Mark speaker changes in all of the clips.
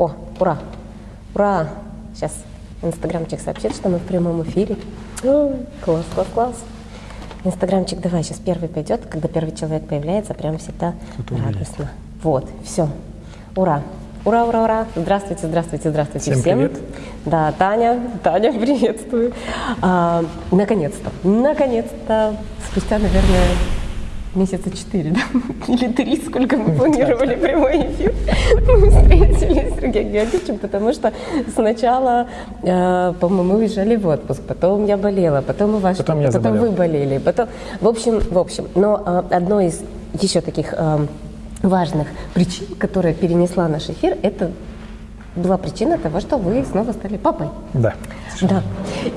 Speaker 1: О, ура! Ура! Сейчас Инстаграмчик сообщит, что мы в прямом эфире. О, класс, класс, класс. Инстаграмчик, давай, сейчас первый пойдет. Когда первый человек появляется, прям всегда
Speaker 2: Кто-то
Speaker 1: радостно. Вот, все. Ура! Ура, ура, ура! Здравствуйте, здравствуйте, здравствуйте
Speaker 2: Всем привет.
Speaker 1: Да, Таня, Таня, приветствую. А, наконец-то, наконец-то, спустя, наверное, месяца четыре, да? Или три, сколько мы планировали прямой эфир, мы встретились с Сергеем Георгиевичем, потому что сначала, э, по-моему, мы уезжали в отпуск, потом я болела, потом и ваш,
Speaker 2: Потом я
Speaker 1: потом вы болели, потом, в общем, в общем, но э, одно из еще таких э, важных причин, которая перенесла наш эфир, это была причина того, что вы снова стали папой.
Speaker 2: Да.
Speaker 1: Да.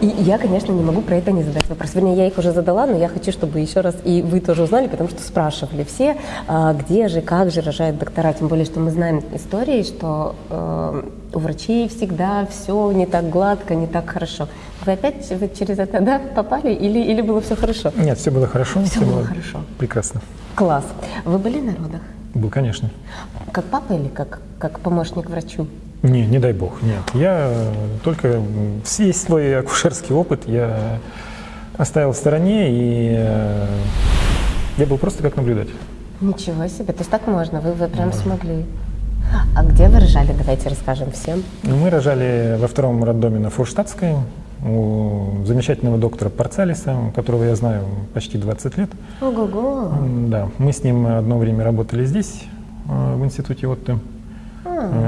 Speaker 1: И я, конечно, не могу про это не задать вопрос. Вернее, я их уже задала, но я хочу, чтобы еще раз и вы тоже узнали, потому что спрашивали все, а, где же, как же рожают доктора. Тем более, что мы знаем истории, что э, у врачей всегда все не так гладко, не так хорошо. Вы опять вы через это да, попали или, или было все хорошо?
Speaker 2: Нет, все было хорошо.
Speaker 1: Всё было хорошо.
Speaker 2: Прекрасно.
Speaker 1: Класс. Вы были на родах?
Speaker 2: Был, конечно.
Speaker 1: Как папа или как, как помощник врачу?
Speaker 2: Не, не дай бог, нет. Я только весь свой акушерский опыт я оставил в стороне, и э, я был просто как наблюдатель.
Speaker 1: Ничего себе, то есть так можно, вы, вы прям смогли. А где вы рожали? Давайте расскажем всем.
Speaker 2: Мы рожали во втором роддоме на Фурштадтской у замечательного доктора Парцалиса, которого я знаю почти 20 лет.
Speaker 1: Ого-го.
Speaker 2: Да, мы с ним одно время работали здесь, э, в институте Отто.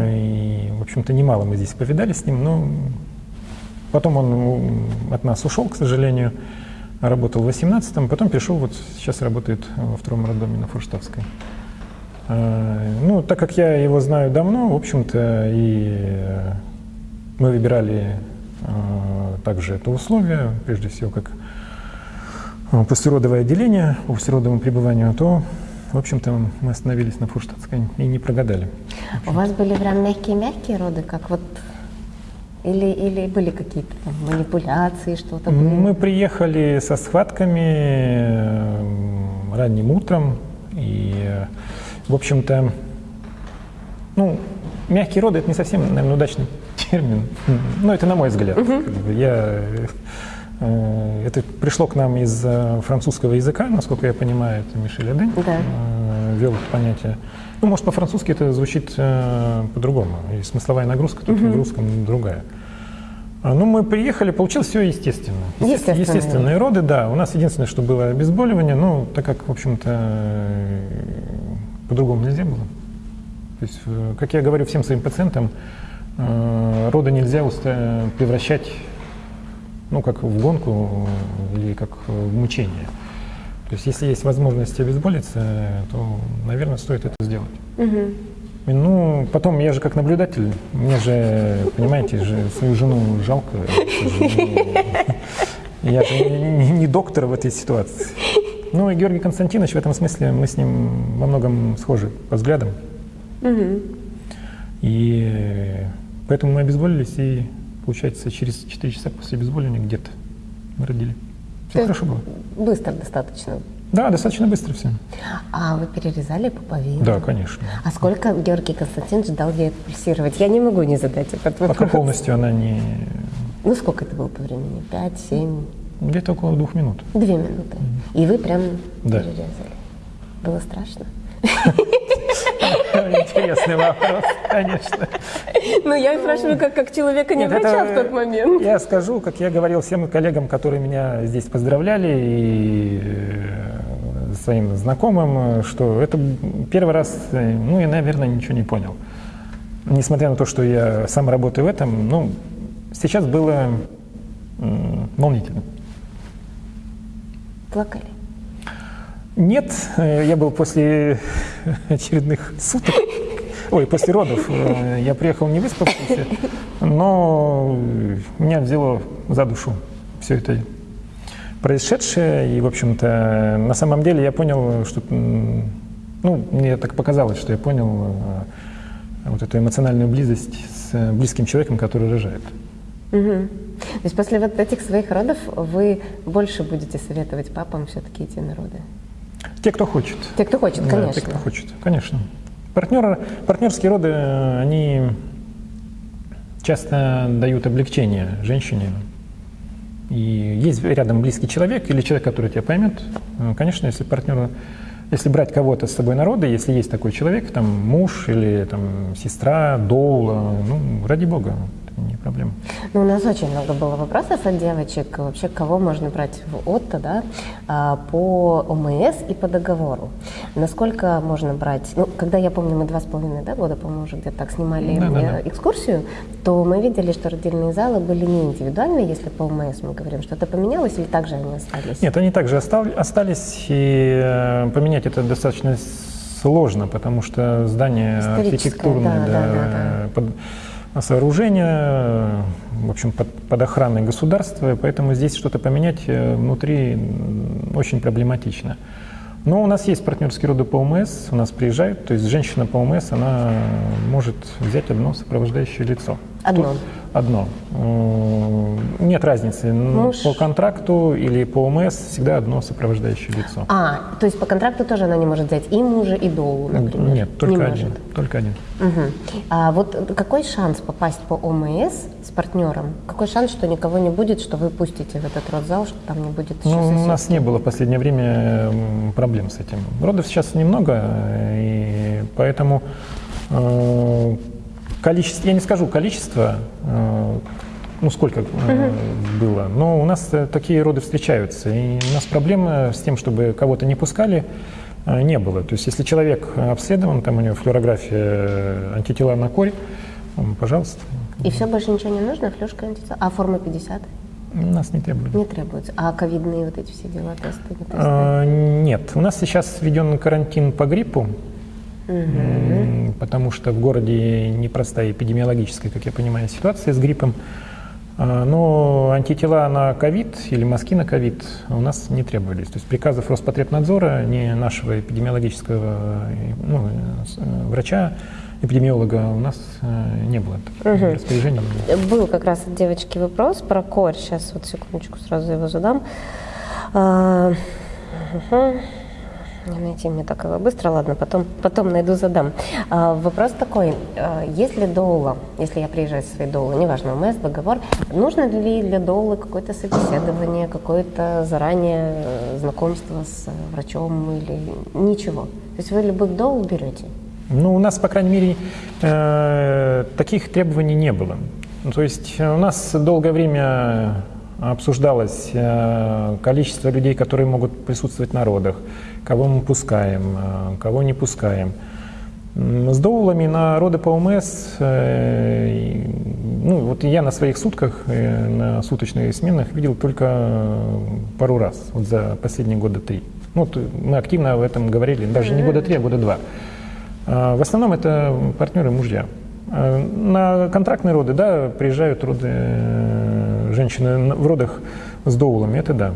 Speaker 2: И, в общем-то, немало мы здесь повидали с ним, но потом он от нас ушел, к сожалению, работал в 18-м, потом перешел, вот сейчас работает во втором роддоме на Фурштадтской. Э, Ну, так как я его знаю давно, в общем-то, и э, мы выбирали э, также это условие, прежде всего, как э, послеродовое отделение по послеродовому пребыванию, то, в общем-то, мы остановились на Фурштадтской и не прогадали.
Speaker 1: У вас были прям мягкие-мягкие роды, как вот... Или, или были какие-то манипуляции, что-то были?
Speaker 2: Мы приехали со схватками ранним утром, и, в общем-то, ну, мягкие роды – это не совсем, наверное, удачный термин, но это на мой взгляд. Бы Я, это пришло к нам из э, французского языка, насколько я понимаю, это Мишель Аден
Speaker 1: Да.
Speaker 2: э, ввел это понятие. Ну, может, по-французски это звучит э, по-другому, и смысловая нагрузка тут в русском другая. А, Ну, мы приехали, получилось все естественно.
Speaker 1: Естественные
Speaker 2: Естественные роды, да. У нас единственное, что было обезболивание, ну, так как, в общем-то, э, по-другому нельзя было. То есть, э, как я говорю всем своим пациентам, э, роды нельзя превращать, ну, как в гонку или как в мучение. То есть, если есть возможность обезболиться, то, наверное, стоит это сделать. И, Ну, потом я же как наблюдатель, мне же, понимаете, же свою жену жалко. Я же не, доктор в этой ситуации. Ну и Георгий Константинович в этом смысле, мы с ним во многом схожи по взглядам. И э, поэтому мы обезболились, и, получается, через 4 часа после обезболивания где-то мы родили. Все
Speaker 1: То
Speaker 2: хорошо было.
Speaker 1: Быстро достаточно.
Speaker 2: Да, достаточно быстро все.
Speaker 1: А вы перерезали пуповину?
Speaker 2: Да, конечно.
Speaker 1: А сколько Георгий Константинович дал ей пульсировать? Я не могу не задать этот вопрос.
Speaker 2: Пока полностью она не...
Speaker 1: Ну, сколько это было по времени? Пять, семь,
Speaker 2: Где-то около двух минут.
Speaker 1: две минуты. И вы прям
Speaker 2: Да.
Speaker 1: перерезали. Было страшно?
Speaker 2: Интересный вопрос, конечно.
Speaker 1: Ну, я спрашиваю, как, как человека, не врача в тот момент.
Speaker 2: Я скажу, как я говорил всем коллегам, которые меня здесь поздравляли, и э, своим знакомым, что это первый раз, э, ну, я, наверное, ничего не понял. Несмотря на то, что я сам работаю в этом, ну, сейчас было волнительно.
Speaker 1: Плакали.
Speaker 2: Нет, э, я был после очередных суток, ой, после родов. э, Я приехал не выспавшийся, но меня взяло за душу все это происшедшее. И, в общем-то, на самом деле я понял, что, ну, мне так показалось, что я понял э, вот эту эмоциональную близость с близким человеком, который рожает.
Speaker 1: Мгм. То есть после вот этих своих родов вы больше будете советовать папам все-таки идти на роды?
Speaker 2: Те, кто хочет.
Speaker 1: Те, кто хочет,
Speaker 2: Да,
Speaker 1: конечно.
Speaker 2: те, кто хочет, конечно. Партнеры, партнерские роды, они часто дают облегчение женщине. И есть рядом близкий человек или человек, который тебя поймет. Э, Конечно, если партнер, если брать кого-то с собой народа, если есть такой человек, там муж или там сестра, дол, э, ну, ради бога, не проблема.
Speaker 1: Ну, у нас очень много было вопросов от девочек, вообще кого можно брать в ОТТО, да, а, по ОМС и по договору. Насколько можно брать, ну, когда я помню, мы два с половиной да, года, по-моему, уже где-то так снимали
Speaker 2: Да, да,
Speaker 1: э,
Speaker 2: да.
Speaker 1: экскурсию, то мы видели, что родильные залы были не индивидуальные, если по ОМС мы говорим, что-то поменялось или также они остались?
Speaker 2: Нет, они также остал- остались, и э, поменять это достаточно сложно, потому что здание архитектурное,
Speaker 1: да,
Speaker 2: да,
Speaker 1: да, да,
Speaker 2: под- сооружение, э, в общем, под, под охраной государства, поэтому здесь что-то поменять э, внутри очень проблематично. Но у нас есть партнерские роды по ОМС, у нас приезжают, то есть женщина по ОМС, она может взять одно сопровождающее лицо.
Speaker 1: Одно?
Speaker 2: Тут одно. Нет разницы,
Speaker 1: Муж.
Speaker 2: по контракту или по ОМС всегда одно сопровождающее лицо.
Speaker 1: А, то есть по контракту тоже она не может взять и мужа, и долу, например?
Speaker 2: Нет, только
Speaker 1: не
Speaker 2: один.
Speaker 1: может.
Speaker 2: Только один.
Speaker 1: Мгм. А вот какой шанс попасть по ОМС с партнером? Какой шанс, что никого не будет, что вы пустите в этот родзал, что там не будет еще
Speaker 2: Ну, у нас не было в последнее время проблем с этим. Родов сейчас немного, э, и поэтому э, количество, я не скажу количество, э, ну сколько э, было, но у нас э, такие роды встречаются, и у нас проблемы с тем, чтобы кого-то не пускали, э, не было. То есть если человек обследован, там у него флюорография, антитела на корь, пожалуйста,
Speaker 1: И все, больше ничего не нужно? Флюшка, антитела? А форма 50?
Speaker 2: нас не требуют.
Speaker 1: Не требуется. А ковидные вот эти все дела, тесты, не тесты?
Speaker 2: А, Нет, у нас сейчас введен карантин по гриппу, м, потому что в городе непростая эпидемиологическая, как я понимаю, ситуация с гриппом. А, Но антитела на ковид или мазки на ковид у нас не требовались. То есть приказов Роспотребнадзора, ни нашего эпидемиологического э, ну, э, врача, эпидемиолога у нас э, не было таких распоряжений.
Speaker 1: Был как раз от девочки вопрос про корь. Сейчас вот секундочку сразу его задам. А, мгм. Не найти мне так его быстро, ладно, потом, потом найду, задам. А, вопрос такой, а, если доула, если я приезжаю со своей доулой, неважно, ОМС, договор, нужно ли для доулы какое-то собеседование, какое-то заранее э, знакомство с врачом или ничего? То есть вы любых доул берете?
Speaker 2: Ну, у нас, по крайней мере, э, таких требований не было. То есть у нас долгое время обсуждалось э, количество людей, которые могут присутствовать на родах, кого мы пускаем, э, кого не пускаем. С доулами на роды по ОМС, э, ну вот я на своих сутках, на суточных сменах видел только пару раз, вот за последние года три. Ну, вот мы активно об этом говорили, даже не года три, а года два. В основном это партнеры мужья. На контрактные роды, да, приезжают роды женщины в родах с доулами, это да.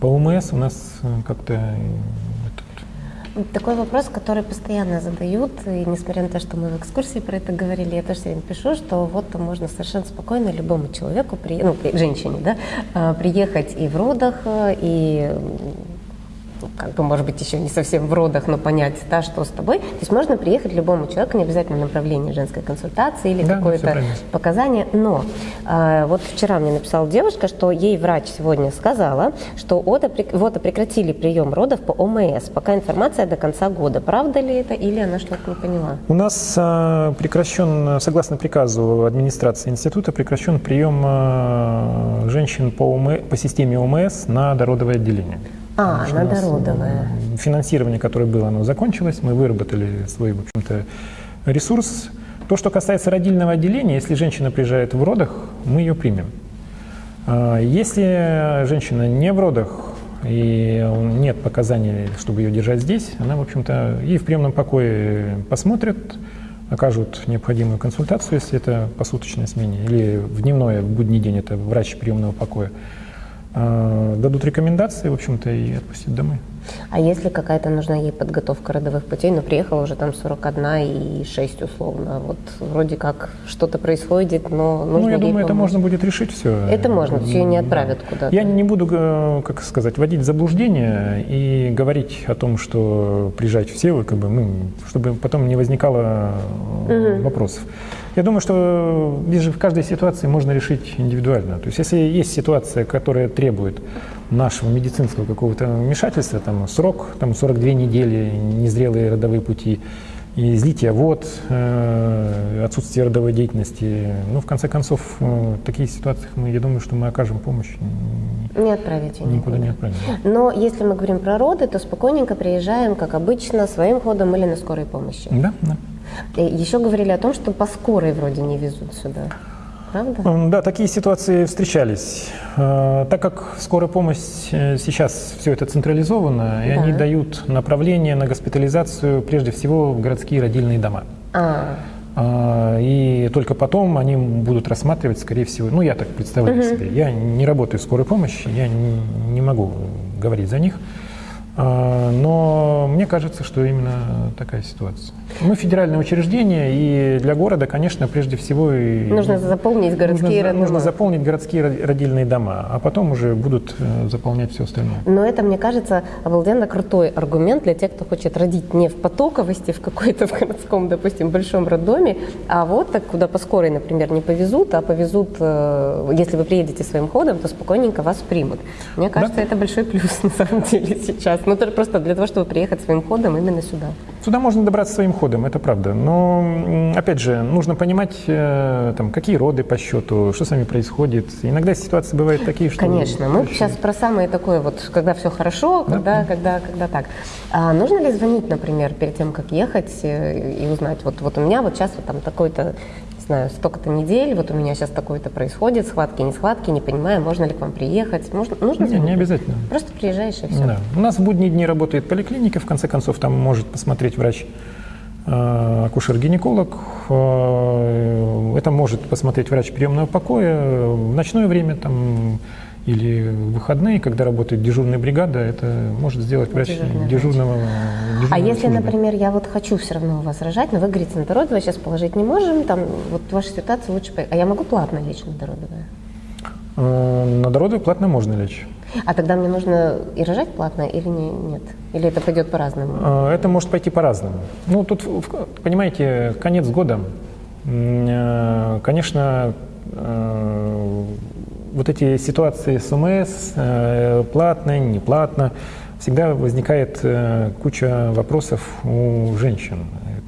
Speaker 2: По ОМС у нас э, как-то э,
Speaker 1: Такой вопрос, который постоянно задают, и несмотря на то, что мы в экскурсии про это говорили, я тоже все время пишу, что вот можно совершенно спокойно любому человеку, при, ну, при- женщине, да, а, приехать и в родах, э, и как бы, может быть, еще не совсем в родах, но понять, да, что с тобой. То есть можно приехать любому человеку, не обязательно направление женской консультации или
Speaker 2: Да,
Speaker 1: какое-то показания. Но э, вот вчера мне написала девушка, что ей врач сегодня сказала, что ОТО, прек- в ОТО прекратили прием родов по ОМС. Пока информация до конца года. Правда ли это или она что-то не поняла?
Speaker 2: У нас а, прекращен, согласно приказу администрации института, прекращен прием а, женщин по, ОМ по системе ОМС на дородовое отделение.
Speaker 1: А,
Speaker 2: Потому что
Speaker 1: на
Speaker 2: у нас,
Speaker 1: дородовое.
Speaker 2: м, Финансирование, которое было, оно закончилось. Мы выработали свой, в общем-то, ресурс. То, что касается родильного отделения, если женщина приезжает в родах, мы ее примем. А, Если женщина не в родах и нет показаний, чтобы ее держать здесь, она, в общем-то, ей в приемном покое посмотрят, окажут необходимую консультацию, если это посуточная смене, или в дневное, в будний день это врач приемного покоя, дадут рекомендации, в общем-то, и отпустят домой.
Speaker 1: А если какая-то нужна ей подготовка родовых путей, но приехала уже там 41 и 6 условно, вот вроде как что-то происходит, но нужно
Speaker 2: ну, я думаю, это
Speaker 1: помочь.
Speaker 2: можно будет решить все.
Speaker 1: Это можно, ее не отправят куда-то.
Speaker 2: Я не буду, э, как сказать, вводить в заблуждение и говорить о том, что приезжать все, как бы, ну, чтобы потом не возникало э, вопросов. Я думаю, что здесь в каждой ситуации можно решить индивидуально. То есть если есть ситуация, которая требует нашего медицинского какого-то вмешательства, там срок, там 42 недели, незрелые родовые пути, и излитие вод, э, отсутствие родовой деятельности. Ну, в конце концов, э, в таких ситуациях мы, я думаю, что мы окажем помощь.
Speaker 1: Не отправить
Speaker 2: ее никуда. не отправим.
Speaker 1: Но если мы говорим про роды, то спокойненько приезжаем, как обычно, своим ходом или на скорой помощи.
Speaker 2: Да, да.
Speaker 1: Еще говорили о том, что по скорой вроде не везут сюда правда?
Speaker 2: Да, такие ситуации встречались. Э, так как скорая помощь э, сейчас все это централизовано, и да. они дают направление на госпитализацию прежде всего в городские родильные дома. А. а и только потом они будут рассматривать, скорее всего, ну я так представляю угу. себе. Я не работаю в скорой помощи, я не, не могу говорить за них. А, но мне кажется, что именно такая ситуация. Мы федеральное учреждение, и для города, конечно, прежде всего...
Speaker 1: Нужно заполнить городские
Speaker 2: нужно, нужно заполнить городские родильные дома, а потом уже будут э, заполнять все остальное.
Speaker 1: Но это, мне кажется, обалденно крутой аргумент для тех, кто хочет родить не в потоковости, в какой-то в городском, допустим, большом роддоме, а вот так, куда по скорой, например, не повезут, а повезут, э, если вы приедете своим ходом, то спокойненько вас примут. Мне кажется, да? это большой плюс на самом деле сейчас. Ну, просто для того, чтобы приехать своим ходом именно сюда.
Speaker 2: Сюда можно добраться своим ходом, это правда. Но, опять же, нужно понимать, э, там, какие роды по счету, что с вами происходит. Иногда ситуации бывают такие, что...
Speaker 1: Конечно. Мы сейчас про самое такое, вот, когда все хорошо, когда, да. когда, когда так. А нужно ли звонить, например, перед тем, как ехать э, и узнать, вот, вот у меня вот сейчас вот там такой-то знаю, столько-то недель, вот у меня сейчас такое-то происходит, схватки, не схватки, не понимаю, можно ли к вам приехать. Можно, нужно
Speaker 2: не, не обязательно.
Speaker 1: Просто приезжаешь и все.
Speaker 2: Да. У нас в будние дни работает поликлиника, в конце концов, там может посмотреть врач э, акушер-гинеколог, э, это может посмотреть врач приемного покоя, в ночное время там или в выходные, когда работает дежурная бригада, это может сделать врач дежурного. дежурного
Speaker 1: а если, службы. например, я вот хочу все равно рожать, но вы говорите, на дородовое сейчас положить не можем, там вот ваша ситуация лучше... А я могу платно лечь на дородовое?
Speaker 2: Э, на дородовое платно можно лечь.
Speaker 1: А тогда мне нужно и рожать платно или не, нет? Или это пойдет по-разному?
Speaker 2: Э, это может пойти по-разному. Ну, тут, понимаете, конец года. Э, конечно, вот эти ситуации с ОМС, э, платно, не платно, всегда возникает э, куча вопросов у женщин.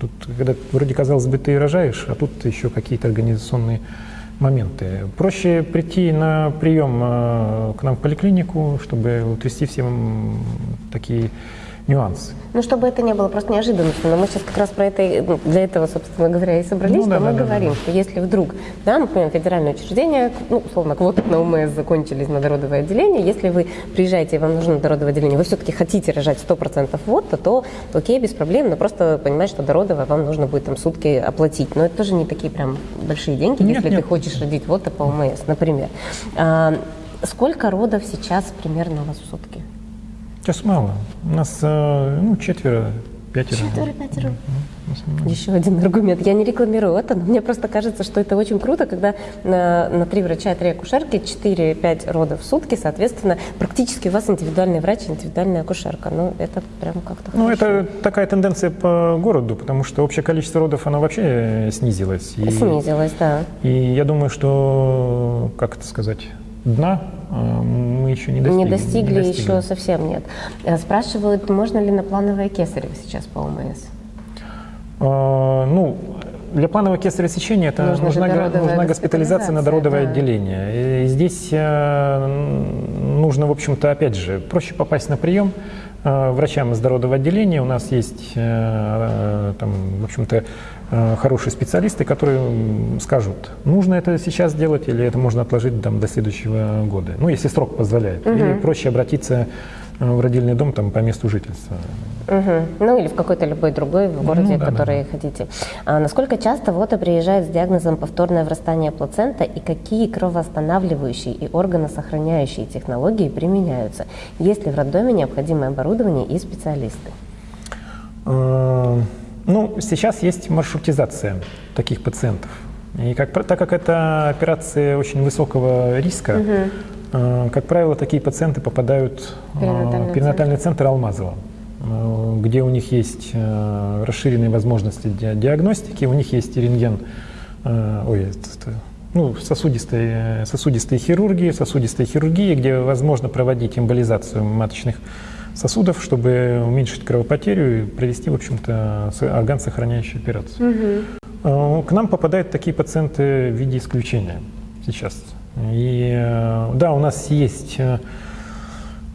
Speaker 2: Тут, когда вроде казалось бы, ты рожаешь, а тут еще какие-то организационные моменты. Проще прийти на прием э, к нам в поликлинику, чтобы утрясти все такие нюансы.
Speaker 1: Ну, чтобы это не было просто неожиданностью. Но мы сейчас как раз про это, ну, для этого, собственно говоря, и собрались, ну, что да, мы да, говорим, да. что если вдруг, да, например, федеральное учреждение, ну, условно, квоты на УМС закончились на дородовое отделение, если вы приезжаете и вам нужно дородовое отделение, вы все-таки хотите рожать 100% вот, то, то окей, без проблем, но просто понимать, что дородовое вам нужно будет там сутки оплатить. Но это тоже не такие прям большие деньги, нет, если нет. ты хочешь родить вот по УМС, например. А, сколько родов сейчас примерно у вас в сутки?
Speaker 2: Сейчас мало. У нас э, ну, четверо, пятеро.
Speaker 1: Четверо, пятеро. Еще один аргумент. Я не рекламирую это, но мне просто кажется, что это очень круто, когда на, на три врача три акушерки 4-5 родов в сутки, соответственно, практически у вас индивидуальный врач, индивидуальная акушерка. Ну, это прям как-то
Speaker 2: Ну, это такая тенденция по городу, потому что общее количество родов, оно вообще снизилось.
Speaker 1: И, снизилось, да.
Speaker 2: И я думаю, что, как это сказать, дна мы еще не достигли.
Speaker 1: Не достигли, не достигли. еще совсем нет. Э, спрашивают, можно ли на плановое кесарево сейчас по ОМС?
Speaker 2: А, ну, для планового кесарево сечения это нужна, нужна, нужна госпитализация на дородовое да. отделение. И здесь э, нужно, в общем-то, опять же, проще попасть на прием э, врачам из дородового отделения. У нас есть, э, там, в общем-то, Э, хорошие специалисты, которые скажут, нужно это сейчас делать или это можно отложить там, до следующего года. Ну, если срок позволяет. Угу. Или проще обратиться э, в родильный дом там, по месту жительства.
Speaker 1: Угу. Ну или в какой-то любой другой в городе, ну, да, который да. хотите. А насколько часто вот приезжает с диагнозом повторное врастание плацента и какие кровоостанавливающие и органосохраняющие технологии применяются? Есть ли в роддоме необходимое оборудование и специалисты?
Speaker 2: Э, ну, сейчас есть маршрутизация таких пациентов. И как, так как это операция очень высокого риска, угу. э, как правило, такие пациенты попадают в перинатальный, перинатальный центр, центр Алмазова, э, где у них есть э, расширенные возможности диагностики, у них есть рентген э, ой, это, ну, сосудистой, сосудистой хирургии, сосудистой хирургии, где возможно проводить эмболизацию маточных сосудов, чтобы уменьшить кровопотерю и провести, в общем-то, орган сохраняющую операцию. Угу. К нам попадают такие пациенты в виде исключения сейчас. И э, да, у нас есть э,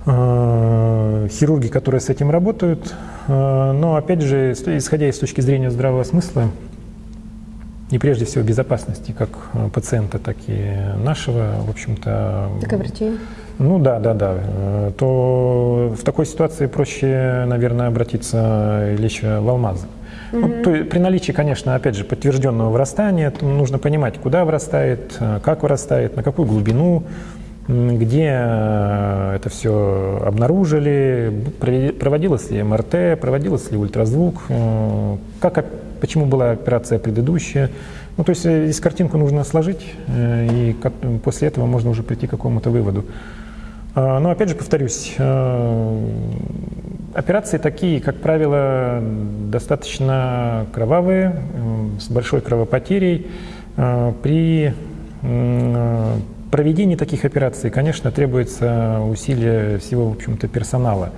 Speaker 2: хирурги, которые с этим работают, но опять же, исходя из точки зрения здравого смысла, и прежде всего безопасности как пациента, так и нашего, в общем-то...
Speaker 1: Так и врачей.
Speaker 2: Ну да, да, да. Э, то в такой ситуации проще, наверное, обратиться лечь в алмазы. Угу. Ну, то, при наличии, конечно, опять же, подтвержденного вырастания, нужно понимать, куда вырастает, э, как вырастает, на какую глубину, где э, это все обнаружили, проводилось ли МРТ, проводилось ли ультразвук, как, почему была операция предыдущая. Ну, то есть здесь картинку нужно сложить, и после этого можно уже прийти к какому-то выводу. А, но опять же повторюсь, э, операции такие, как правило, достаточно кровавые, с большой кровопотерей. Э, при проведении таких операций, конечно, требуется усилие всего, в общем-то, персонала.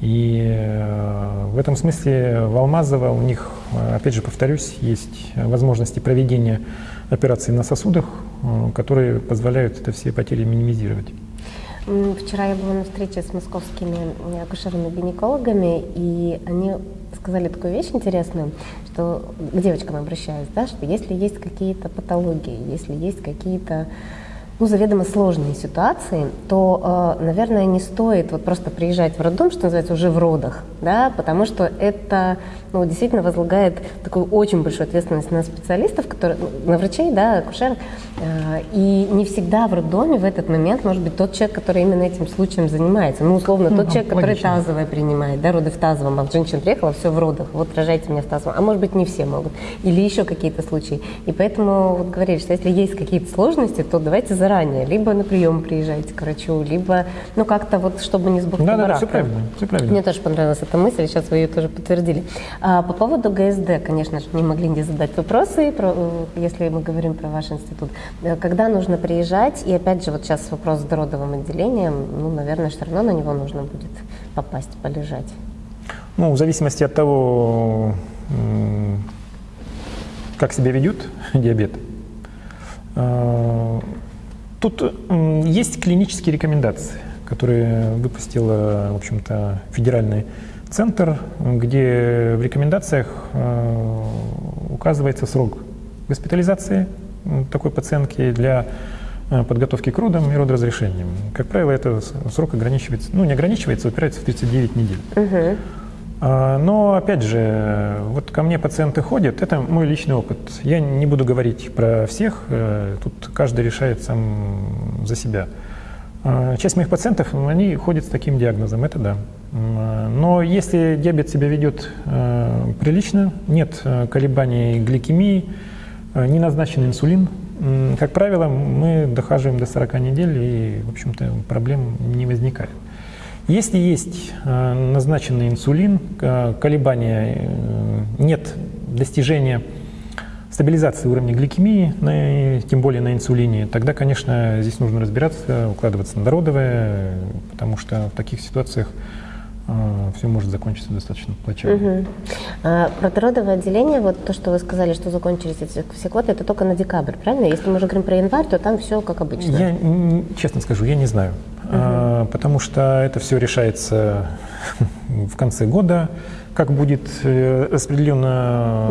Speaker 2: И э, в этом смысле в Алмазово у них, опять же повторюсь, есть возможности проведения операций на сосудах, которые позволяют это все потери минимизировать.
Speaker 1: Вчера я была на встрече с московскими акушерами-гинекологами, и они сказали такую вещь интересную, что к девочкам обращаюсь, да, что если есть какие-то патологии, если есть какие-то ну, заведомо сложные ситуации, то, э, наверное, не стоит вот просто приезжать в роддом, что называется, уже в родах, да, потому что это ну, действительно возлагает такую очень большую ответственность на специалистов, которые, ну, на врачей, да, акушеров, э, и не всегда в роддоме в этот момент может быть тот человек, который именно этим случаем занимается. Ну, условно, ну, тот человек, логично. который тазовое принимает, да, роды в тазовом, а женщина приехала, все в родах, вот рожайте меня в тазовом. А может быть, не все могут. Или еще какие-то случаи. И поэтому вот говорили, что если есть какие-то сложности, то давайте заранее. Либо на прием приезжайте к врачу, либо, ну, как-то вот, чтобы не с
Speaker 2: Да, да, все правильно, все правильно.
Speaker 1: Мне тоже понравилась эта мысль, сейчас вы ее тоже подтвердили. А, по поводу ГСД, конечно же, не могли не задать вопросы, про, э, если мы говорим про ваш институт. Э, когда нужно приезжать, и опять же, вот сейчас вопрос с дородовым отделением, ну, наверное, все равно на него нужно будет попасть, полежать.
Speaker 2: Ну, в зависимости от того, как себя ведет диабет. Э, тут есть клинические рекомендации, которые выпустила, в общем-то, федеральный центр, где в рекомендациях э, указывается срок госпитализации такой пациентки для э, подготовки к родам и родоразрешением. Как правило, это срок ограничивается, ну не ограничивается, упирается в 39 недель. Угу. Но, опять же, вот ко мне пациенты ходят, это мой личный опыт. Я не буду говорить про всех, э, тут каждый решает сам за себя. Часть моих пациентов, они ходят с таким диагнозом, это да. Но если диабет себя ведет э, прилично, нет э, колебаний гликемии, не назначен инсулин, как правило, мы дохаживаем до 40 недель и, в общем-то, проблем не возникает. Если есть назначенный инсулин, колебания, нет достижения стабилизации уровня гликемии, тем более на инсулине, тогда, конечно, здесь нужно разбираться, укладываться на дородовое, потому что в таких ситуациях все может закончиться достаточно плачевно. Угу.
Speaker 1: А, про родовое отделение, вот то, что вы сказали, что закончились эти все квоты, это только на декабрь, правильно? Если мы уже говорим про январь, то там все как обычно.
Speaker 2: Я, честно скажу, я не знаю, угу. А, потому что это все решается в конце года. Как будет э, распределен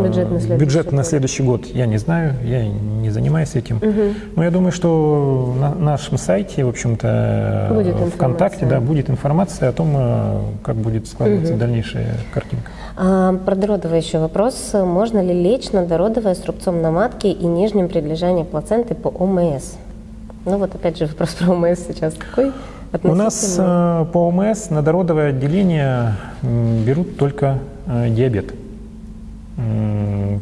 Speaker 2: бюджет на следующий, бюджет на следующий год, я не знаю, я не занимаюсь этим. Угу. Но я думаю, что на нашем сайте, в общем-то, будет ВКонтакте, да, будет информация о том, э, как будет складываться угу. дальнейшая картинка.
Speaker 1: А, про дородовый еще вопрос. Можно ли лечь на дородовое с рубцом на матке и нижнем при лежании плаценты по ОМС? Ну вот опять же вопрос про ОМС сейчас такой.
Speaker 2: У нас э, по ОМС на дородовое отделение берут только э, диабет.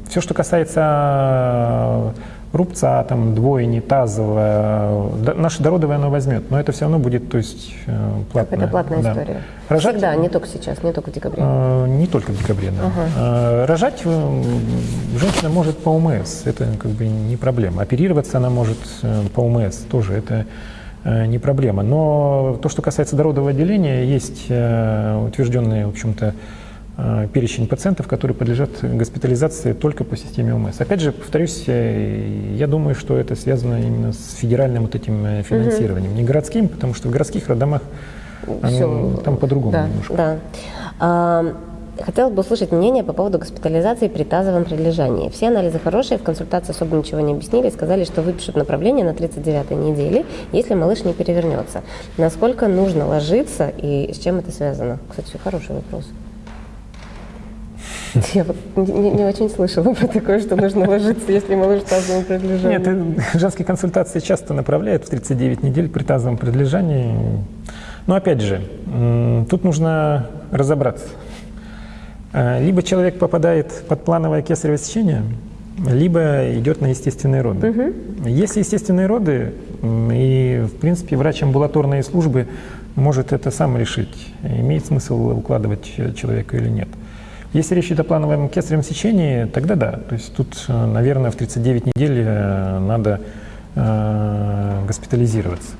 Speaker 2: Все, что касается рубца, там, двойни, тазовая, да, наше дородовое оно возьмет, но это все равно будет, то есть, э, платное.
Speaker 1: Это платная
Speaker 2: да.
Speaker 1: история.
Speaker 2: Рожать,
Speaker 1: Всегда, не только сейчас, не только в декабре.
Speaker 2: э, не только в декабре, да. Э, рожать э, женщина может по УМС, это как бы не проблема. Оперироваться она может э, по УМС, тоже это э, не проблема. Но то, что касается дородового отделения, есть э, утвержденные, в общем-то, э, перечень пациентов, которые подлежат госпитализации только по системе ОМС. Опять же, повторюсь, э, я думаю, что это связано именно с федеральным вот этим э, финансированием, не городским, потому что в городских роддомах
Speaker 1: Всё.
Speaker 2: там по-другому
Speaker 1: да,
Speaker 2: немножко.
Speaker 1: Да. Хотелось бы услышать мнение по поводу госпитализации при тазовом прилежании. Все анализы хорошие, в консультации особо ничего не объяснили, сказали, что выпишут направление на 39-й неделе, если малыш не перевернется. Насколько нужно ложиться и с чем это связано? Кстати, хороший вопрос. Я вот не, не- очень слышала про такое, что нужно ложиться, если малыш в тазовом прилежании.
Speaker 2: Нет, э, женские консультации часто направляют в 39 недель при тазовом предлежании. Но опять же, тут нужно разобраться. Э, Либо человек попадает под плановое кесарево сечение, либо идет на естественные роды. Если естественные роды, и в принципе врач амбулаторной службы может это сам решить, имеет смысл укладывать человека или нет. Если речь идет о плановом кесаревом сечении, тогда да. То есть тут, э, наверное, в 39 недель э, надо э, госпитализироваться.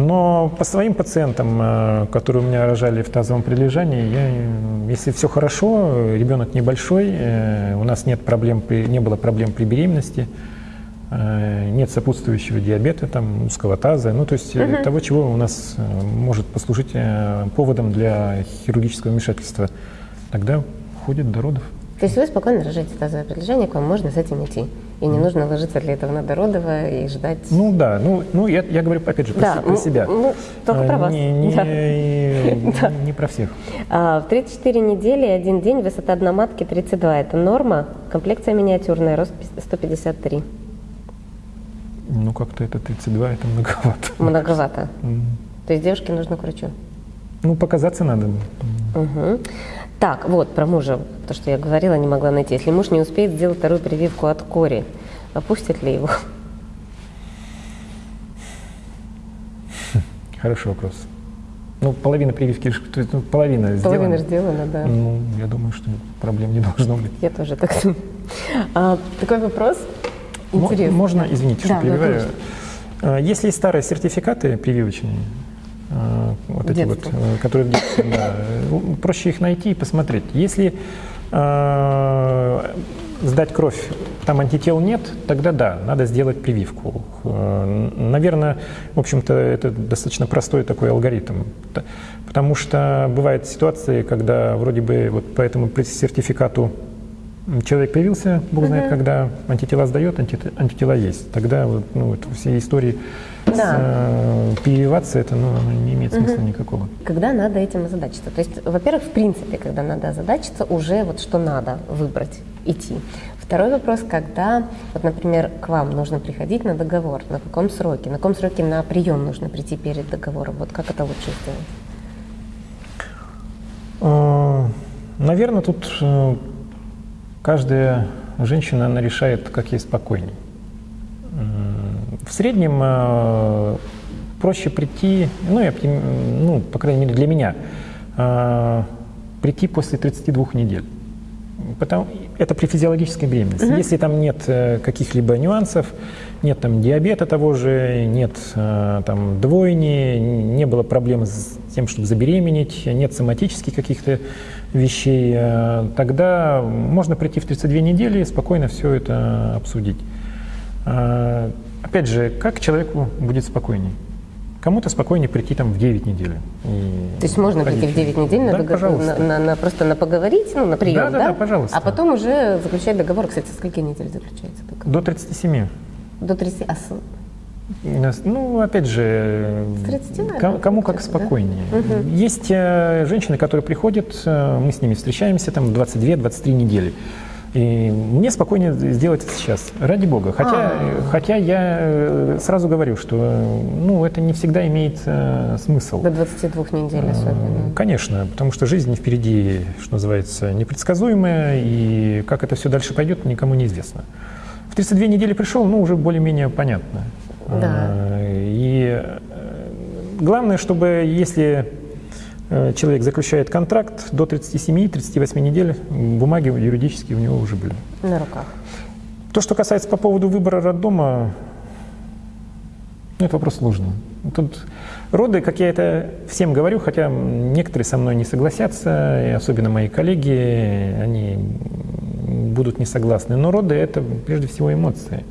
Speaker 2: Но по своим пациентам, э, которые у меня рожали в тазовом прилежании, я, если все хорошо, ребенок небольшой, э, у нас нет проблем не было проблем при беременности, э, нет сопутствующего диабета, там, узкого таза, ну то есть э, того, чего у нас может послужить поводом для хирургического вмешательства, тогда ходит до родов.
Speaker 1: То есть вы спокойно рожаете тазовое прилежание, к вам можно с этим идти. И не нужно ложиться для этого на дородовое и ждать.
Speaker 2: Ну да, ну, ну я, я говорю опять же про,
Speaker 1: Да,
Speaker 2: про
Speaker 1: ну,
Speaker 2: себя.
Speaker 1: ну, только
Speaker 2: Э,
Speaker 1: про вас.
Speaker 2: Не, не-
Speaker 1: Да.
Speaker 2: не- не про всех.
Speaker 1: А, в 34 недели и один день высота дна матки 32. Это норма. Комплекция миниатюрная, рост пи- 153.
Speaker 2: Ну как-то это 32, это многовато.
Speaker 1: Многовато.
Speaker 2: М.
Speaker 1: То есть девушке нужно к врачу.
Speaker 2: Ну показаться надо.
Speaker 1: Мгм. Так, вот, про мужа, то, что я говорила, не могла найти. Если муж не успеет сделать вторую прививку от кори, опустят ли его?
Speaker 2: Хороший вопрос. Ну половина прививки, есть, ну, половина сделана.
Speaker 1: Половина сделана, да.
Speaker 2: Ну, я думаю, что проблем не должно быть.
Speaker 1: Я тоже так думаю. А, такой вопрос интересный.
Speaker 2: Можно, извините, что
Speaker 1: Да, да,
Speaker 2: перебиваю.
Speaker 1: конечно.
Speaker 2: Э, Есть ли старые сертификаты прививочные, вот эти вот, э, которые в детстве, да, э, проще их найти и посмотреть. Если э, сдать кровь, там антител нет, тогда да, надо сделать прививку. Э, Наверное, в общем-то, это достаточно простой такой алгоритм. Потому что бывают ситуации, когда вроде бы вот по этому сертификату Человек появился, Бог знает, когда антитела сдает, анти- антитела есть. Тогда вот, ну, вот все истории с
Speaker 1: Да.
Speaker 2: э, прививаться, это ну, оно не имеет смысла никакого.
Speaker 1: Когда надо этим озадачиться? То есть, во-первых, в принципе, когда надо озадачиться, уже вот что надо выбрать, идти. Второй вопрос, когда, вот, например, к вам нужно приходить на договор, на каком сроке, на каком сроке на прием нужно прийти перед договором, вот как это лучше сделать?
Speaker 2: Наверное, тут э, каждая женщина, она решает, как ей спокойней. В среднем э, проще прийти, ну, оптим- ну, по крайней мере, для меня, э, прийти после 32 недель. Потому, это при физиологической беременности. Если там нет э, каких-либо нюансов, нет там диабета того же, нет там двойни, не было проблем с тем, чтобы забеременеть, нет соматических каких-то вещей, э, тогда можно прийти в 32 недели и спокойно все это обсудить. А, Опять же, как человеку будет спокойней? Кому-то спокойнее прийти там в 9 недель. и
Speaker 1: То есть можно прийти в
Speaker 2: родить.
Speaker 1: 9 недель на
Speaker 2: Да,
Speaker 1: договор, на, на- на- просто на поговорить, ну, на прием,
Speaker 2: Да, да, да, пожалуйста.
Speaker 1: А потом уже заключать договор. Кстати, со скольки недель заключается договор?
Speaker 2: До 37.
Speaker 1: До 30. А
Speaker 2: Ну, опять же,
Speaker 1: С 30, наверное,
Speaker 2: ко- кому как
Speaker 1: получается, да?
Speaker 2: спокойнее. Есть э, женщины, которые приходят, э, мы с ними встречаемся там 22-23 недели. И мне спокойнее сделать это сейчас, ради бога. Хотя,
Speaker 1: А.
Speaker 2: хотя я э, сразу говорю, что э, ну, это не всегда имеет э, смысл.
Speaker 1: до 22 недель особенно.
Speaker 2: Конечно, потому что жизнь впереди, что называется, непредсказуемая, и как это все дальше пойдет, никому неизвестно. В 32 недели пришел, ну, уже более-менее понятно.
Speaker 1: Да.
Speaker 2: Э, И э, главное, чтобы если э, человек заключает контракт, до 37-38 недель бумаги юридические у него уже были.
Speaker 1: На руках.
Speaker 2: То, что касается по поводу выбора роддома, ну, это вопрос сложный. Тут роды, как я это всем говорю, хотя некоторые со мной не согласятся, и особенно мои коллеги, они будут не согласны. Но роды – это прежде всего эмоции.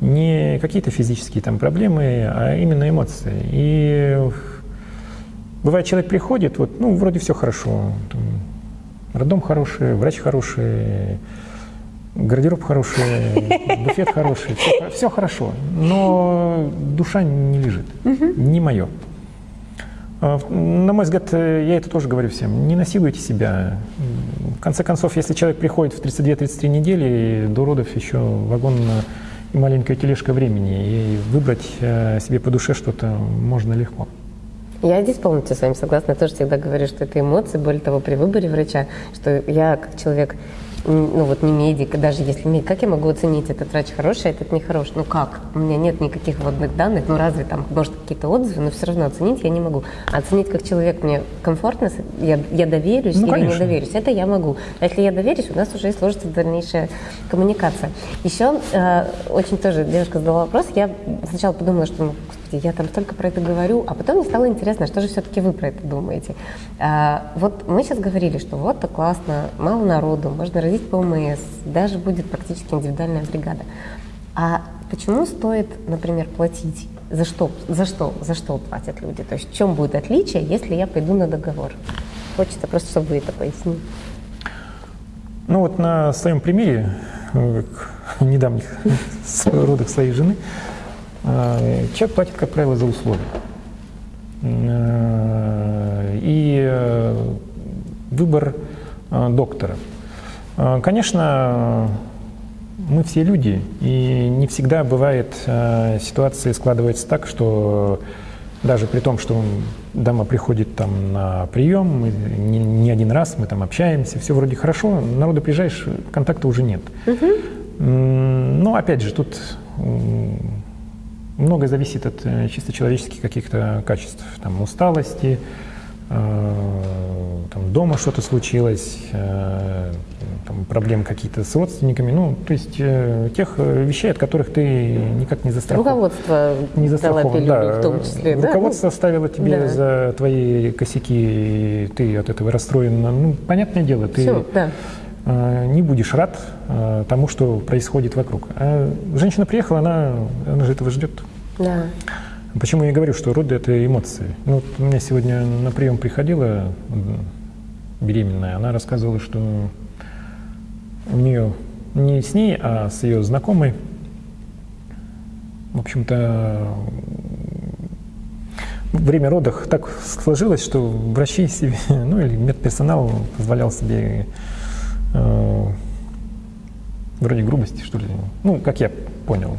Speaker 2: Не какие-то физические там проблемы, а именно эмоции. И бывает, человек приходит, вот, ну, вроде все хорошо. Там, роддом хороший, врач хороший, гардероб хороший, буфет хороший, все, все хорошо, но душа не лежит, не мое. А, На мой взгляд, я это тоже говорю всем, не насилуйте себя. В конце концов, если человек приходит в 32-33 недели, до родов еще вагон маленькая тележка времени, и выбрать э, себе по душе что-то можно легко.
Speaker 1: Я здесь полностью с вами согласна. Я тоже всегда говорю, что это эмоции. Более того, при выборе врача, что я как человек, ну вот не медик, даже если медик, как я могу оценить, этот врач хороший, а этот нехороший? Ну как? У меня нет никаких вводных данных, ну разве там, может, какие-то отзывы, но все равно оценить я не могу. А оценить как человек мне комфортно, я, я доверюсь
Speaker 2: Ну,
Speaker 1: или
Speaker 2: конечно.
Speaker 1: не доверюсь, это я могу. А если я доверюсь, у нас уже и сложится дальнейшая коммуникация. Еще э, очень тоже девушка задала вопрос, я сначала подумала, что, ну, господи, я там столько про это говорю, а потом мне стало интересно, что же все-таки вы про это думаете. А, вот мы сейчас говорили, что вот так классно, мало народу, можно родить по ОМС, даже будет практически индивидуальная бригада. А почему стоит, например, платить? За что, за что, за что платят люди? То есть в чем будет отличие, если я пойду на договор? Хочется просто, чтобы вы это пояснили.
Speaker 2: Ну вот на своем примере, э, недавних родах своей жены, человек платит, как правило, за условия. Э, И э, выбор э, доктора. Конечно, мы все люди, и не всегда бывает ситуация складывается так, что даже при том, что дама приходит там на прием, не, не один раз мы там общаемся, все вроде хорошо, народу приезжаешь, контакта уже нет. М, Но опять же, тут многое зависит от э, чисто человеческих каких-то качеств, там усталости, э, там дома что-то случилось, э, там проблемы какие-то с родственниками, ну, то есть тех вещей, от которых ты никак не застрахован.
Speaker 1: Руководство
Speaker 2: Не застрахован, да.
Speaker 1: в том числе, да?
Speaker 2: Руководство оставило тебе
Speaker 1: Да.
Speaker 2: за твои косяки, и ты от этого расстроен. Ну, понятное дело, ты
Speaker 1: Все, да.
Speaker 2: Э, не будешь рад э, тому, что происходит вокруг. А женщина приехала, она, она же этого ждет.
Speaker 1: Да.
Speaker 2: Почему я говорю, что роды – это эмоции? Ну, вот у меня сегодня на прием приходила беременная, она рассказывала, что у нее не с ней, а с ее знакомой, в общем-то, время родов так сложилось, что врачи себе, ну или медперсонал позволял себе вроде грубости, что ли, ну, как я понял.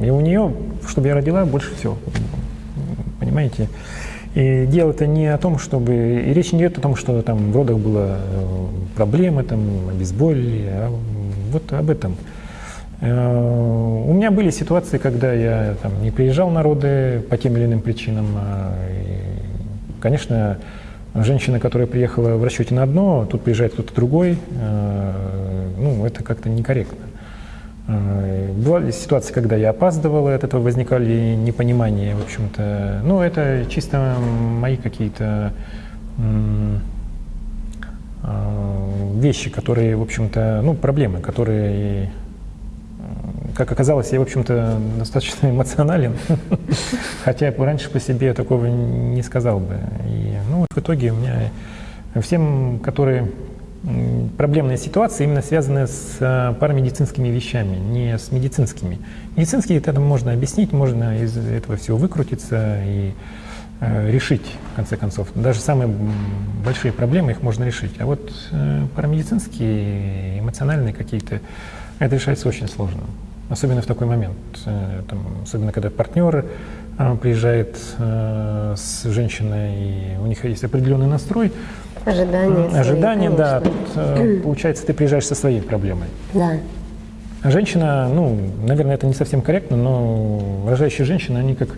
Speaker 2: И у нее, чтобы я родила, больше всего, понимаете? И дело это не о том, чтобы... И речь не идет о том, что там в родах было э, проблемы, там, обезболили, а вот об этом. Э, У меня были ситуации, когда я там, не приезжал на роды по тем или иным причинам. а, и, Конечно, женщина, которая приехала в расчете на одно, тут приезжает кто-то другой, э, ну, это как-то некорректно. Э, Бывали ситуации, когда я опаздывал, и от этого возникали непонимания, в общем-то. Ну, это чисто мои какие-то э, вещи, которые, в общем-то, ну, проблемы, которые, как оказалось, я, в общем-то, достаточно эмоционален, хотя раньше по себе такого не сказал бы. И, ну, вот в итоге у меня всем, которые проблемные ситуации именно связаны с э, парамедицинскими вещами, не с медицинскими. Медицинские это можно объяснить, можно из этого всего выкрутиться и э, решить, в конце концов. Даже самые большие проблемы их можно решить. А вот э, парамедицинские, эмоциональные какие-то, это решается очень сложно. Особенно в такой момент. Э, там, особенно когда партнер э, приезжает э, с женщиной, и у них есть определенный настрой,
Speaker 1: Ожидания. свои,
Speaker 2: Ожидания, да. Тут, э, получается, ты приезжаешь со своей проблемой.
Speaker 1: Да.
Speaker 2: А женщина, ну, наверное, это не совсем корректно, но рожающие женщины, они как, э,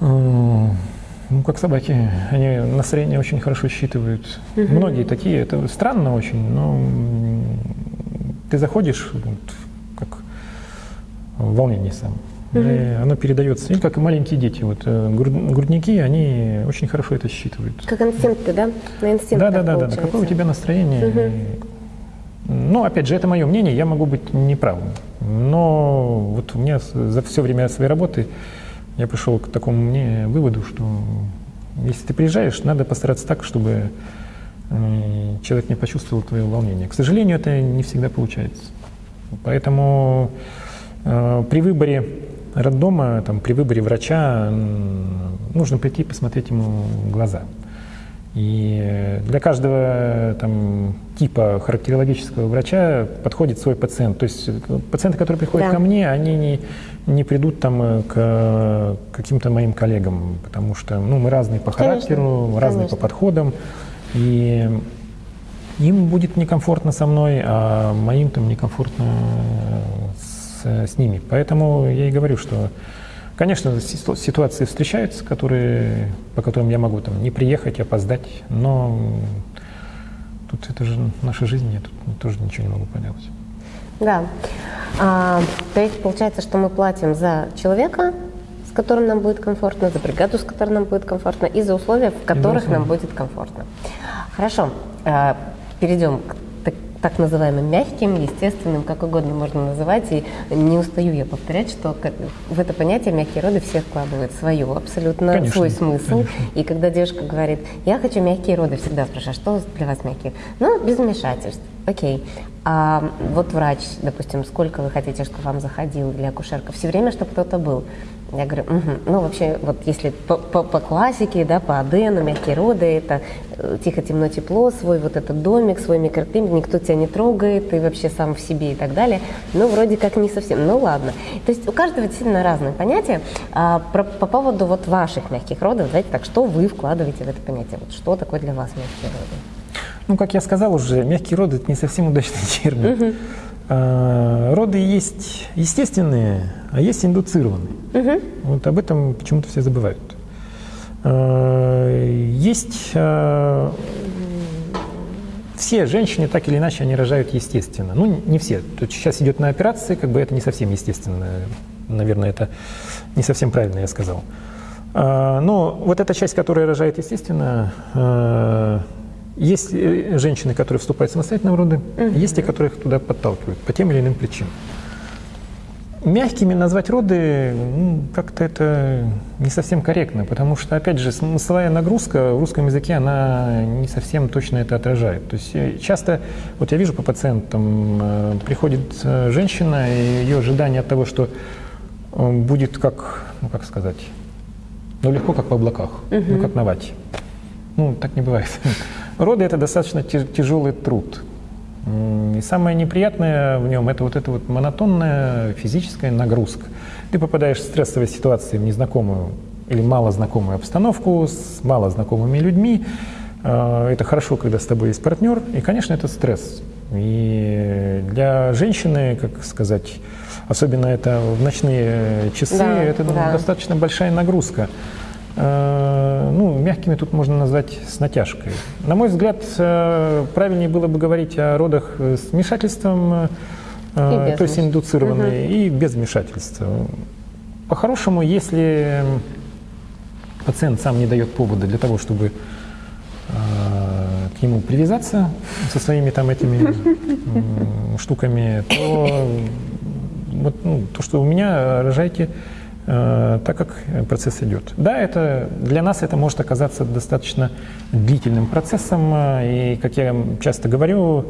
Speaker 2: ну, как собаки, они настроение очень хорошо считывают. Угу. Многие такие, это странно очень, но ты заходишь, вот, как в волнении сам. Угу. И оно передается, и как и маленькие дети. Вот э, грудники, они очень хорошо это считывают.
Speaker 1: Как инстинкты, да? На инстинктах
Speaker 2: Да, да, да, да. Какое у тебя настроение? Угу. Ну, опять же, это мое мнение, я могу быть неправым. Но вот у меня за все время своей работы я пришел к такому мне выводу, что если ты приезжаешь, надо постараться так, чтобы э, человек не почувствовал твое волнение. К сожалению, это не всегда получается. Поэтому при выборе роддома, там, при выборе врача нужно прийти и посмотреть ему в глаза. И для каждого там, типа характерологического врача подходит свой пациент. То есть пациенты, которые приходят да. ко мне, они не, не придут там к каким-то моим коллегам, потому что ну, мы разные по характеру, Конечно. разные Конечно. по подходам. И им будет некомфортно со мной, а моим там некомфортно с, с ними. Поэтому я и говорю, что Конечно, ситуации встречаются, которые, по которым я могу там, не приехать, опоздать, но тут это же наша жизнь, я тут тоже ничего не могу поделать.
Speaker 1: Да. А, то есть получается, что мы платим за человека, с которым нам будет комфортно, за бригаду, с которой нам будет комфортно, и за условия, в которых нам будет комфортно. Хорошо. А, перейдем к так называемым мягким, естественным, как угодно можно называть. И не устаю я повторять, что в это понятие мягкие роды все вкладывают свое, абсолютно конечно, свой смысл. Конечно. И когда девушка говорит, я хочу мягкие роды, всегда спрашиваю, что для вас мягкие? Ну, без вмешательств. Окей. А вот врач, допустим, сколько вы хотите, чтобы вам заходил для акушерка? Все время, чтобы кто-то был. Я говорю, угу. ну вообще, вот если по, по, по классике, да, по Адену, мягкие роды, это э, тихо, темно, тепло, свой вот этот домик, свой микроклимат, никто тебя не трогает, ты вообще сам в себе и так далее. Ну, вроде как не совсем, ну ладно. То есть у каждого действительно разные понятия. А, про, по поводу вот ваших мягких родов, знаете, так, что вы вкладываете в это понятие? Вот что такое для вас мягкие роды?
Speaker 2: Ну, как я сказал уже, мягкие роды – это не совсем удачный термин. Угу. А, роды есть естественные, а есть индуцированные. Угу. Вот об этом почему-то все забывают. А, есть а, все женщины так или иначе они рожают естественно. Ну, не все. Есть сейчас идет на операции, как бы это не совсем естественно. Наверное, это не совсем правильно я сказал. Но вот эта часть, которая рожает естественно, есть э, женщины, которые вступают самостоятельно в роды, угу. есть те, которые их туда подталкивают по тем или иным причинам. Мягкими назвать роды ну, как-то это не совсем корректно, потому что, опять же, смысловая нагрузка в русском языке, она не совсем точно это отражает. То есть э, часто, вот я вижу по пациентам, э, приходит женщина, и ее ожидание от того, что будет как, ну как сказать, ну легко как в облаках, угу. ну как на вате. Ну, так не бывает. Роды – это достаточно тяжелый труд. И самое неприятное в нем – это вот эта вот монотонная физическая нагрузка. Ты попадаешь в стрессовые ситуации, в незнакомую или малознакомую обстановку с малознакомыми людьми. А, это хорошо, когда с тобой есть партнер, и, конечно, это стресс. И для женщины, как сказать, особенно это в ночные часы, да, это да. достаточно большая нагрузка. Э, ну, мягкими тут можно назвать с натяжкой. На мой взгляд, э, правильнее было бы говорить о родах с вмешательством, э, то есть индуцированные, угу. и без вмешательства. По-хорошему, если пациент сам не дает повода для того, чтобы к нему привязаться со своими там этими штуками, то вот, ну, то, что у меня рожайте так как процесс идет. Да, это, для нас это может оказаться достаточно длительным процессом, э, и, как я часто говорю,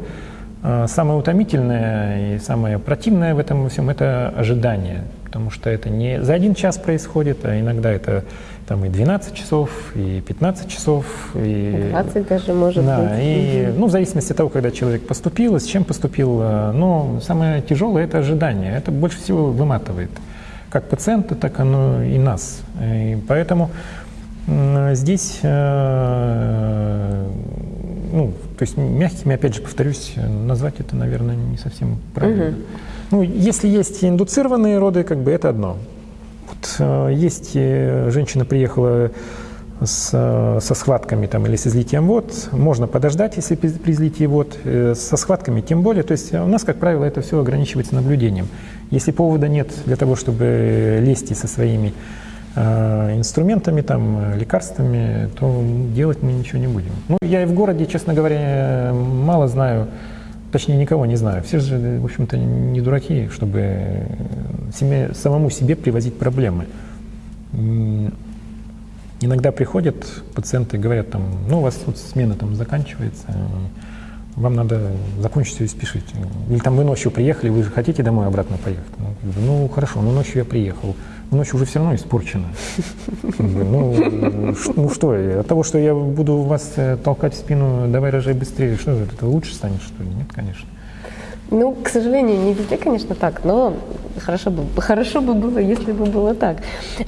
Speaker 2: э, самое утомительное и самое противное в этом всем – это ожидание, потому что это не за один час происходит, а иногда это там и 12 часов, и 15 часов,
Speaker 1: и 20 даже может
Speaker 2: да,
Speaker 1: быть.
Speaker 2: И, ну, в зависимости от того, когда человек поступил, с чем поступил, но самое тяжелое – это ожидание, это больше всего выматывает как пациента, так оно и нас. И поэтому здесь э, ну, то есть мягкими, опять же, повторюсь, назвать это, наверное, не совсем правильно. Угу. Ну, если есть индуцированные роды, как бы это одно. Вот э, есть э, женщина приехала с, со схватками там, или с излитием вод, можно подождать, если при, при излитии вод, э, со схватками тем более. То есть у нас, как правило, это все ограничивается наблюдением. Если повода нет для того, чтобы лезть со своими э, инструментами, там, лекарствами, то делать мы ничего не будем. Ну, я и в городе, честно говоря, мало знаю, точнее, никого не знаю. Все же, в общем-то, не дураки, чтобы себе, самому себе привозить проблемы. Иногда приходят пациенты и говорят, там, ну, у вас тут смена там заканчивается, вам надо закончить все и спешить. Или там вы ночью приехали, вы же хотите домой обратно поехать. Ну, ну хорошо, но ночью я приехал. Но ночью уже все равно испорчено. Ну, ну что, от того, что я буду вас э, толкать в спину, давай рожай быстрее, что же, это лучше станет, что ли? Нет, конечно.
Speaker 1: Ну, к сожалению, не везде, конечно, так, но хорошо бы, хорошо бы было, если бы было так.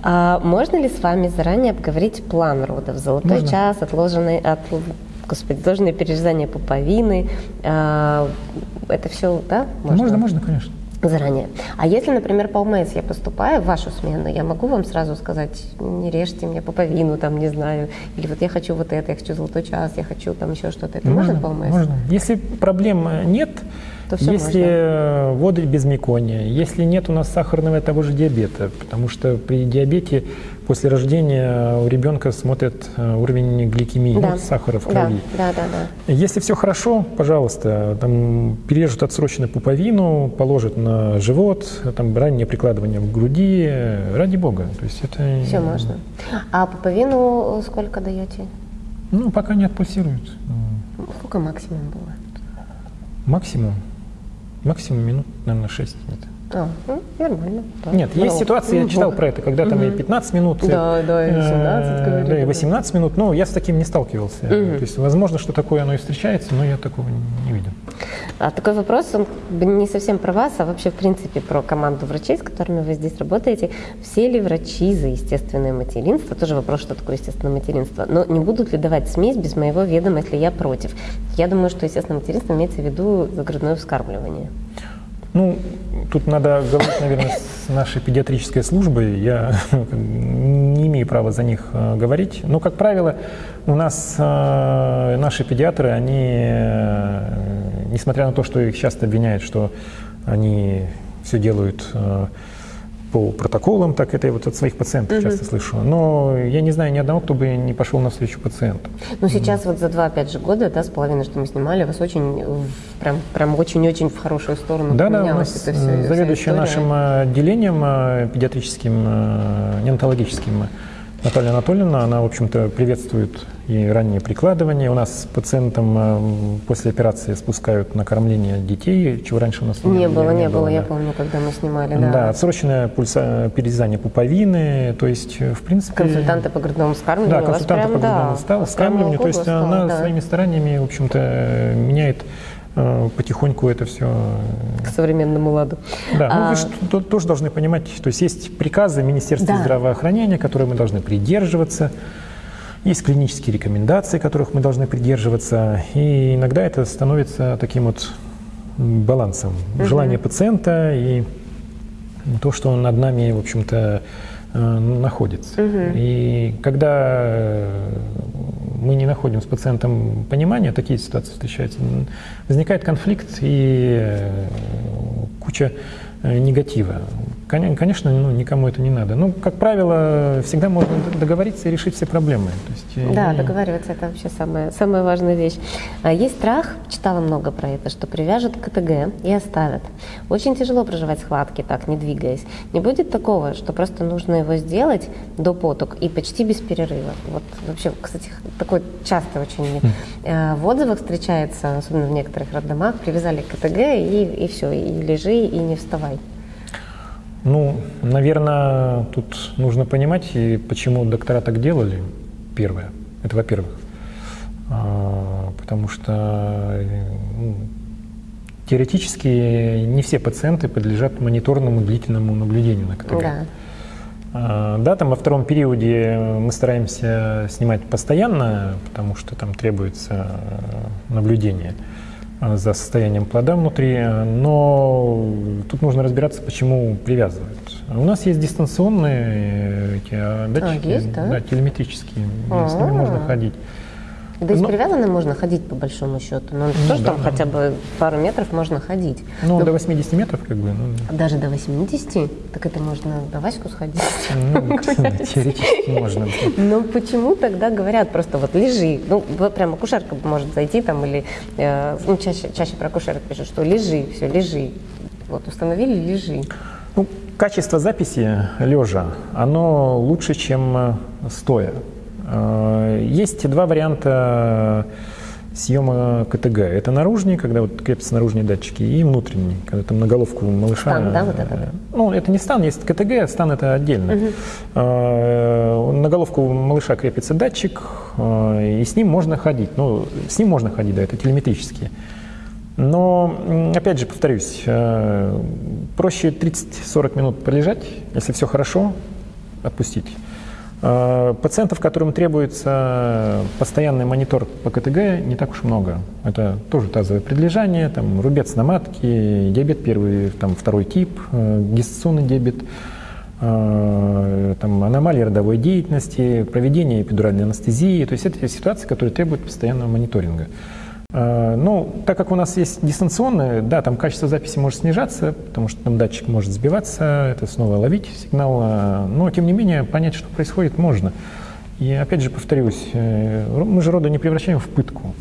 Speaker 1: А можно ли с вами заранее обговорить план родов? Золотой можно. час, отложенный, от, господи, отложенное перерезание пуповины, а, это все, да?
Speaker 2: Можно, можно, можно конечно
Speaker 1: заранее. А если, например, по ОМС я поступаю в вашу смену, я могу вам сразу сказать, не режьте мне пуповину, там, не знаю, или вот я хочу вот это, я хочу золотой час, я хочу там еще что-то. Это можно, можно по ОМС?
Speaker 2: Можно. Если проблем нет, то все если можно. воды без мекония, если нет у нас сахарного того же диабета, потому что при диабете после рождения у ребенка смотрят э, уровень гликемии, да. ну, сахара в крови.
Speaker 1: Да, да, да, да.
Speaker 2: Если все хорошо, пожалуйста, там, перережут отсрочно пуповину, положат на живот, там, раннее прикладывание в груди, ради бога. То есть это...
Speaker 1: Все можно. А пуповину сколько даете?
Speaker 2: Ну, пока не отпульсирует.
Speaker 1: Сколько максимум было?
Speaker 2: Максимум? Максимум минут, наверное, 6 где-то.
Speaker 1: А, ну, нормально.
Speaker 2: Да. Нет, Здорово. есть ситуации, я читал про это, когда там угу. и 15 минут,
Speaker 1: да, да, и 18
Speaker 2: э, говорили. Да, и 18 минут, но я с таким не сталкивался. Угу. То есть, возможно, что такое оно и встречается, но я такого не видел.
Speaker 1: А такой вопрос, он не совсем про вас, а вообще, в принципе, про команду врачей, с которыми вы здесь работаете. Все ли врачи за естественное материнство? Тоже вопрос, что такое естественное материнство. Но не будут ли давать смесь без моего ведома, если я против? Я думаю, что естественное материнство имеется в виду загрудное вскармливание.
Speaker 2: Ну, тут надо говорить, наверное, с нашей педиатрической службой. Я не имею права за них э, говорить. Но, как правило, у нас э, наши педиатры, они, э, несмотря на то, что их часто обвиняют, что они все делают по протоколам, так это я вот от своих пациентов угу. часто слышу. Но я не знаю ни одного, кто бы не пошел навстречу пациенту.
Speaker 1: Ну сейчас вот за два, опять же, года, да, с половиной, что мы снимали, вас очень, прям, прям очень-очень в хорошую сторону
Speaker 2: да, да, у нас это все, заведующая нашим отделением э, педиатрическим, э, неонатологическим Наталья Анатольевна, она, в общем-то, приветствует и раннее прикладывание. У нас пациентам э, после операции спускают на кормление детей, чего раньше у нас
Speaker 1: не, не было. Не, не было, да. я помню, когда мы снимали. Да,
Speaker 2: да отсроченное пульса, перерезание пуповины, то есть, в принципе...
Speaker 1: Консультанты по грудному скармливанию.
Speaker 2: Да, консультанты по грудному да, скармливанию, то есть она да. своими стараниями, в общем-то, меняет Э, потихоньку это все...
Speaker 1: К современному ладу.
Speaker 2: Да, ну а... вы же тоже должны понимать, то есть есть приказы Министерства да. здравоохранения, которые мы должны придерживаться, есть клинические рекомендации, которых мы должны придерживаться, и иногда это становится таким вот балансом. Угу. Желание пациента и то, что он над нами, в общем-то, э, находится. Угу. И когда мы не находим с пациентом понимания, такие ситуации встречаются, возникает конфликт и э, куча э, негатива. Конечно, ну, никому это не надо. Ну, как правило, всегда можно договориться и решить все проблемы. То
Speaker 1: есть, да, и... договариваться это вообще самая, самая важная вещь. А есть страх, читала много про это, что привяжут к КТГ и оставят. Очень тяжело проживать схватки так, не двигаясь. Не будет такого, что просто нужно его сделать до поток и почти без перерыва. Вот вообще, кстати, такое часто очень mm. в отзывах встречается, особенно в некоторых роддомах, привязали к КТГ и, и все, и лежи, и не вставай.
Speaker 2: Ну, наверное, тут нужно понимать, и почему доктора так делали. Первое. Это во-первых. А, потому что ну, теоретически не все пациенты подлежат мониторному длительному наблюдению на КТГ. Да. А, да, там во втором периоде мы стараемся снимать постоянно, потому что там требуется э, наблюдение за состоянием плода внутри, но тут нужно разбираться, почему привязывают. У нас есть дистанционные эти а, датчики,
Speaker 1: а, есть, да?
Speaker 2: да, телеметрические, А-а-а. с ними можно ходить.
Speaker 1: Да и с привязанным можно ходить по большому счету, но ну, тоже да, там да. хотя бы пару метров можно ходить.
Speaker 2: Ну, но... до 80 метров как бы. Ну...
Speaker 1: Даже до 80? Так это можно на Ваську сходить?
Speaker 2: Ну, теоретически можно.
Speaker 1: Но почему тогда говорят просто вот лежи, ну, прям акушерка может зайти там или, э, ну, чаще, чаще про акушерок пишут, что лежи, все, лежи. Вот установили, лежи.
Speaker 2: Ну, качество записи лежа, оно лучше, чем э, стоя. Э, есть два варианта съема КТГ. Это наружный, когда вот крепятся наружные датчики, и внутренний, когда там на головку малыша.
Speaker 1: Стан, да, вот это?
Speaker 2: Ну, это не стан, есть КТГ, стан это отдельно. Угу. На головку малыша крепится датчик, э, и с ним можно ходить. Ну, с ним можно ходить, да, это телеметрические. Но, опять же, повторюсь, проще 30-40 минут пролежать, если все хорошо, отпустить. Э, пациентов, которым требуется постоянный монитор по КТГ, не так уж много. Это тоже тазовое предлежание, там, рубец на матке, диабет первый, там, второй тип, э, гестационный диабет, э, там, аномалии родовой деятельности, проведение эпидуральной анестезии. То есть это ситуации, которые требуют постоянного мониторинга. Э, ну, так как у нас есть дистанционное, да, там качество записи может снижаться, потому что там датчик может сбиваться, это снова ловить сигнал, э, но тем не менее понять, что происходит, можно. И опять же повторюсь, э, мы же роды не превращаем в пытку.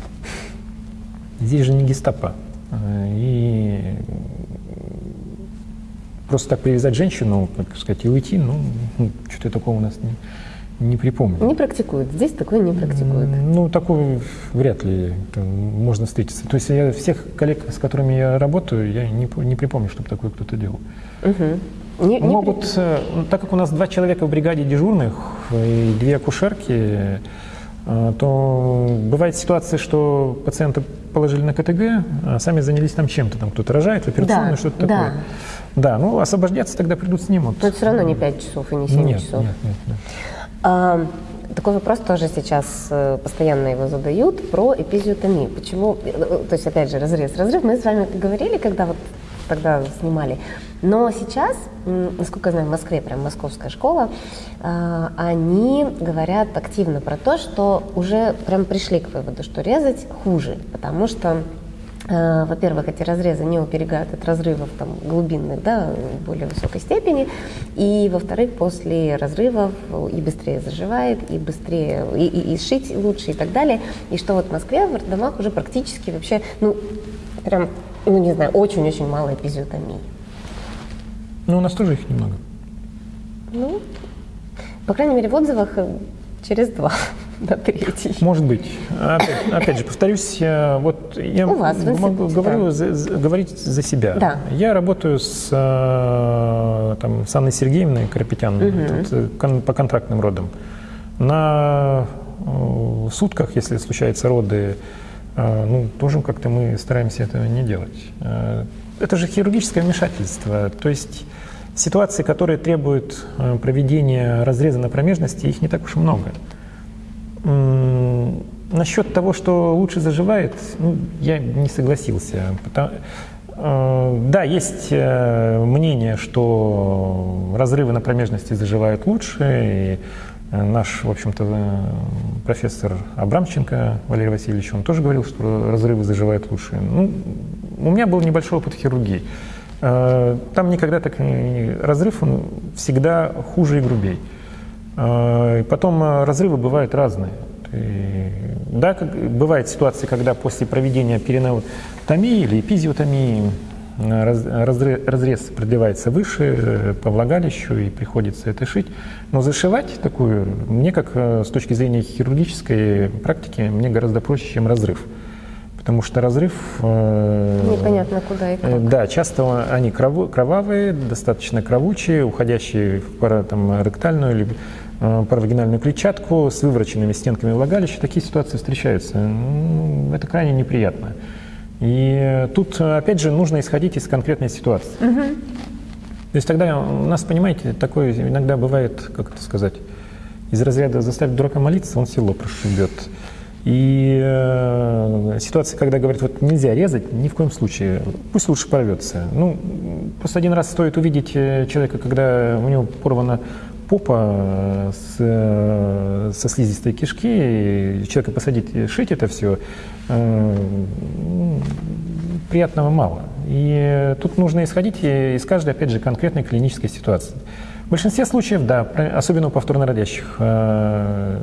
Speaker 2: Здесь же не гестапо. И просто так привязать женщину, так сказать, и уйти, ну, что-то такого у нас не, не припомню.
Speaker 1: Не практикуют. Здесь такое не практикуют.
Speaker 2: Ну, такое вряд ли можно встретиться. То есть я всех коллег, с которыми я работаю, я не, не припомню, чтобы такое кто-то делал. Угу. Не, Могут, не... Э, так как у нас два человека в бригаде дежурных и две акушерки, э, то бывает ситуация, что пациента положили на КТГ, а сами занялись там чем-то, там кто-то рожает в операционной, да, что-то да. такое. Да, ну освобождаться тогда придут снимут.
Speaker 1: Но это все равно не 5 часов и не 7
Speaker 2: нет,
Speaker 1: часов.
Speaker 2: Нет, нет, нет.
Speaker 1: Такой вопрос тоже сейчас э, постоянно его задают про эпизиотомию. Почему, э, э, то есть опять же разрез, разрыв. Мы с вами говорили, когда вот тогда снимали. Но сейчас, насколько я знаю, в Москве, прям московская школа, они говорят активно про то, что уже прям пришли к выводу, что резать хуже, потому что во-первых, эти разрезы не уберегают от разрывов там, глубинных да, в более высокой степени. И, во-вторых, после разрывов и быстрее заживает, и быстрее, и, и, и сшить лучше и так далее. И что вот в Москве в роддомах уже практически вообще, ну, прям, ну, не знаю, очень-очень мало эпизиотомии.
Speaker 2: Ну, у нас тоже их немного.
Speaker 1: Ну, по крайней мере, в отзывах э, через два на третий.
Speaker 2: Может быть. Опять, опять же, повторюсь, вот я
Speaker 1: У вас,
Speaker 2: могу говорю, да. за, говорить за себя.
Speaker 1: Да.
Speaker 2: Я работаю с, э, там, с Анной Сергеевной Карапетян угу. тут, по контрактным родам. На э, сутках, если случаются роды, э, ну, тоже как-то мы стараемся этого не делать. Это же хирургическое вмешательство. То есть ситуации, которые требуют проведения разреза на промежности, их не так уж и много. Насчет того, что лучше заживает, ну, я не согласился. Потому, э, да, есть э, мнение, что разрывы на промежности заживают лучше, и э, наш, в общем-то, профессор Абрамченко Валерий Васильевич, он тоже говорил, что разрывы заживают лучше. Ну, у меня был небольшой опыт хирургии. Там никогда так разрыв, он всегда хуже и грубее. А, потом а, разрывы бывают разные. И, да, как, бывают ситуации, когда после проведения перинеотомии или эпизиотомии раз, разрез, разрез продлевается выше э, по влагалищу и приходится это шить. Но зашивать такую, мне как э, с точки зрения хирургической практики, мне гораздо проще, чем разрыв. Потому что разрыв...
Speaker 1: Э, Непонятно куда и как.
Speaker 2: Да, часто они кровавые, достаточно кровучие, уходящие в пара, там, ректальную или Э, паравагинальную клетчатку с вывороченными стенками влагалища. Такие ситуации встречаются. Это крайне неприятно. И тут, опять же, нужно исходить из конкретной ситуации. Угу. То есть тогда у нас, понимаете, такое иногда бывает, как это сказать, из разряда заставить дурака молиться, он село прошибет. И э, ситуация, когда говорят, вот нельзя резать, ни в коем случае, пусть лучше порвется. Ну, просто один раз стоит увидеть э, человека, когда у него порвана попа э, с, э, со слизистой кишки, и человека посадить, шить это все, э, приятного мало. И тут нужно исходить из каждой, опять же, конкретной клинической ситуации. В большинстве случаев, да, особенно у повторно родящих, э,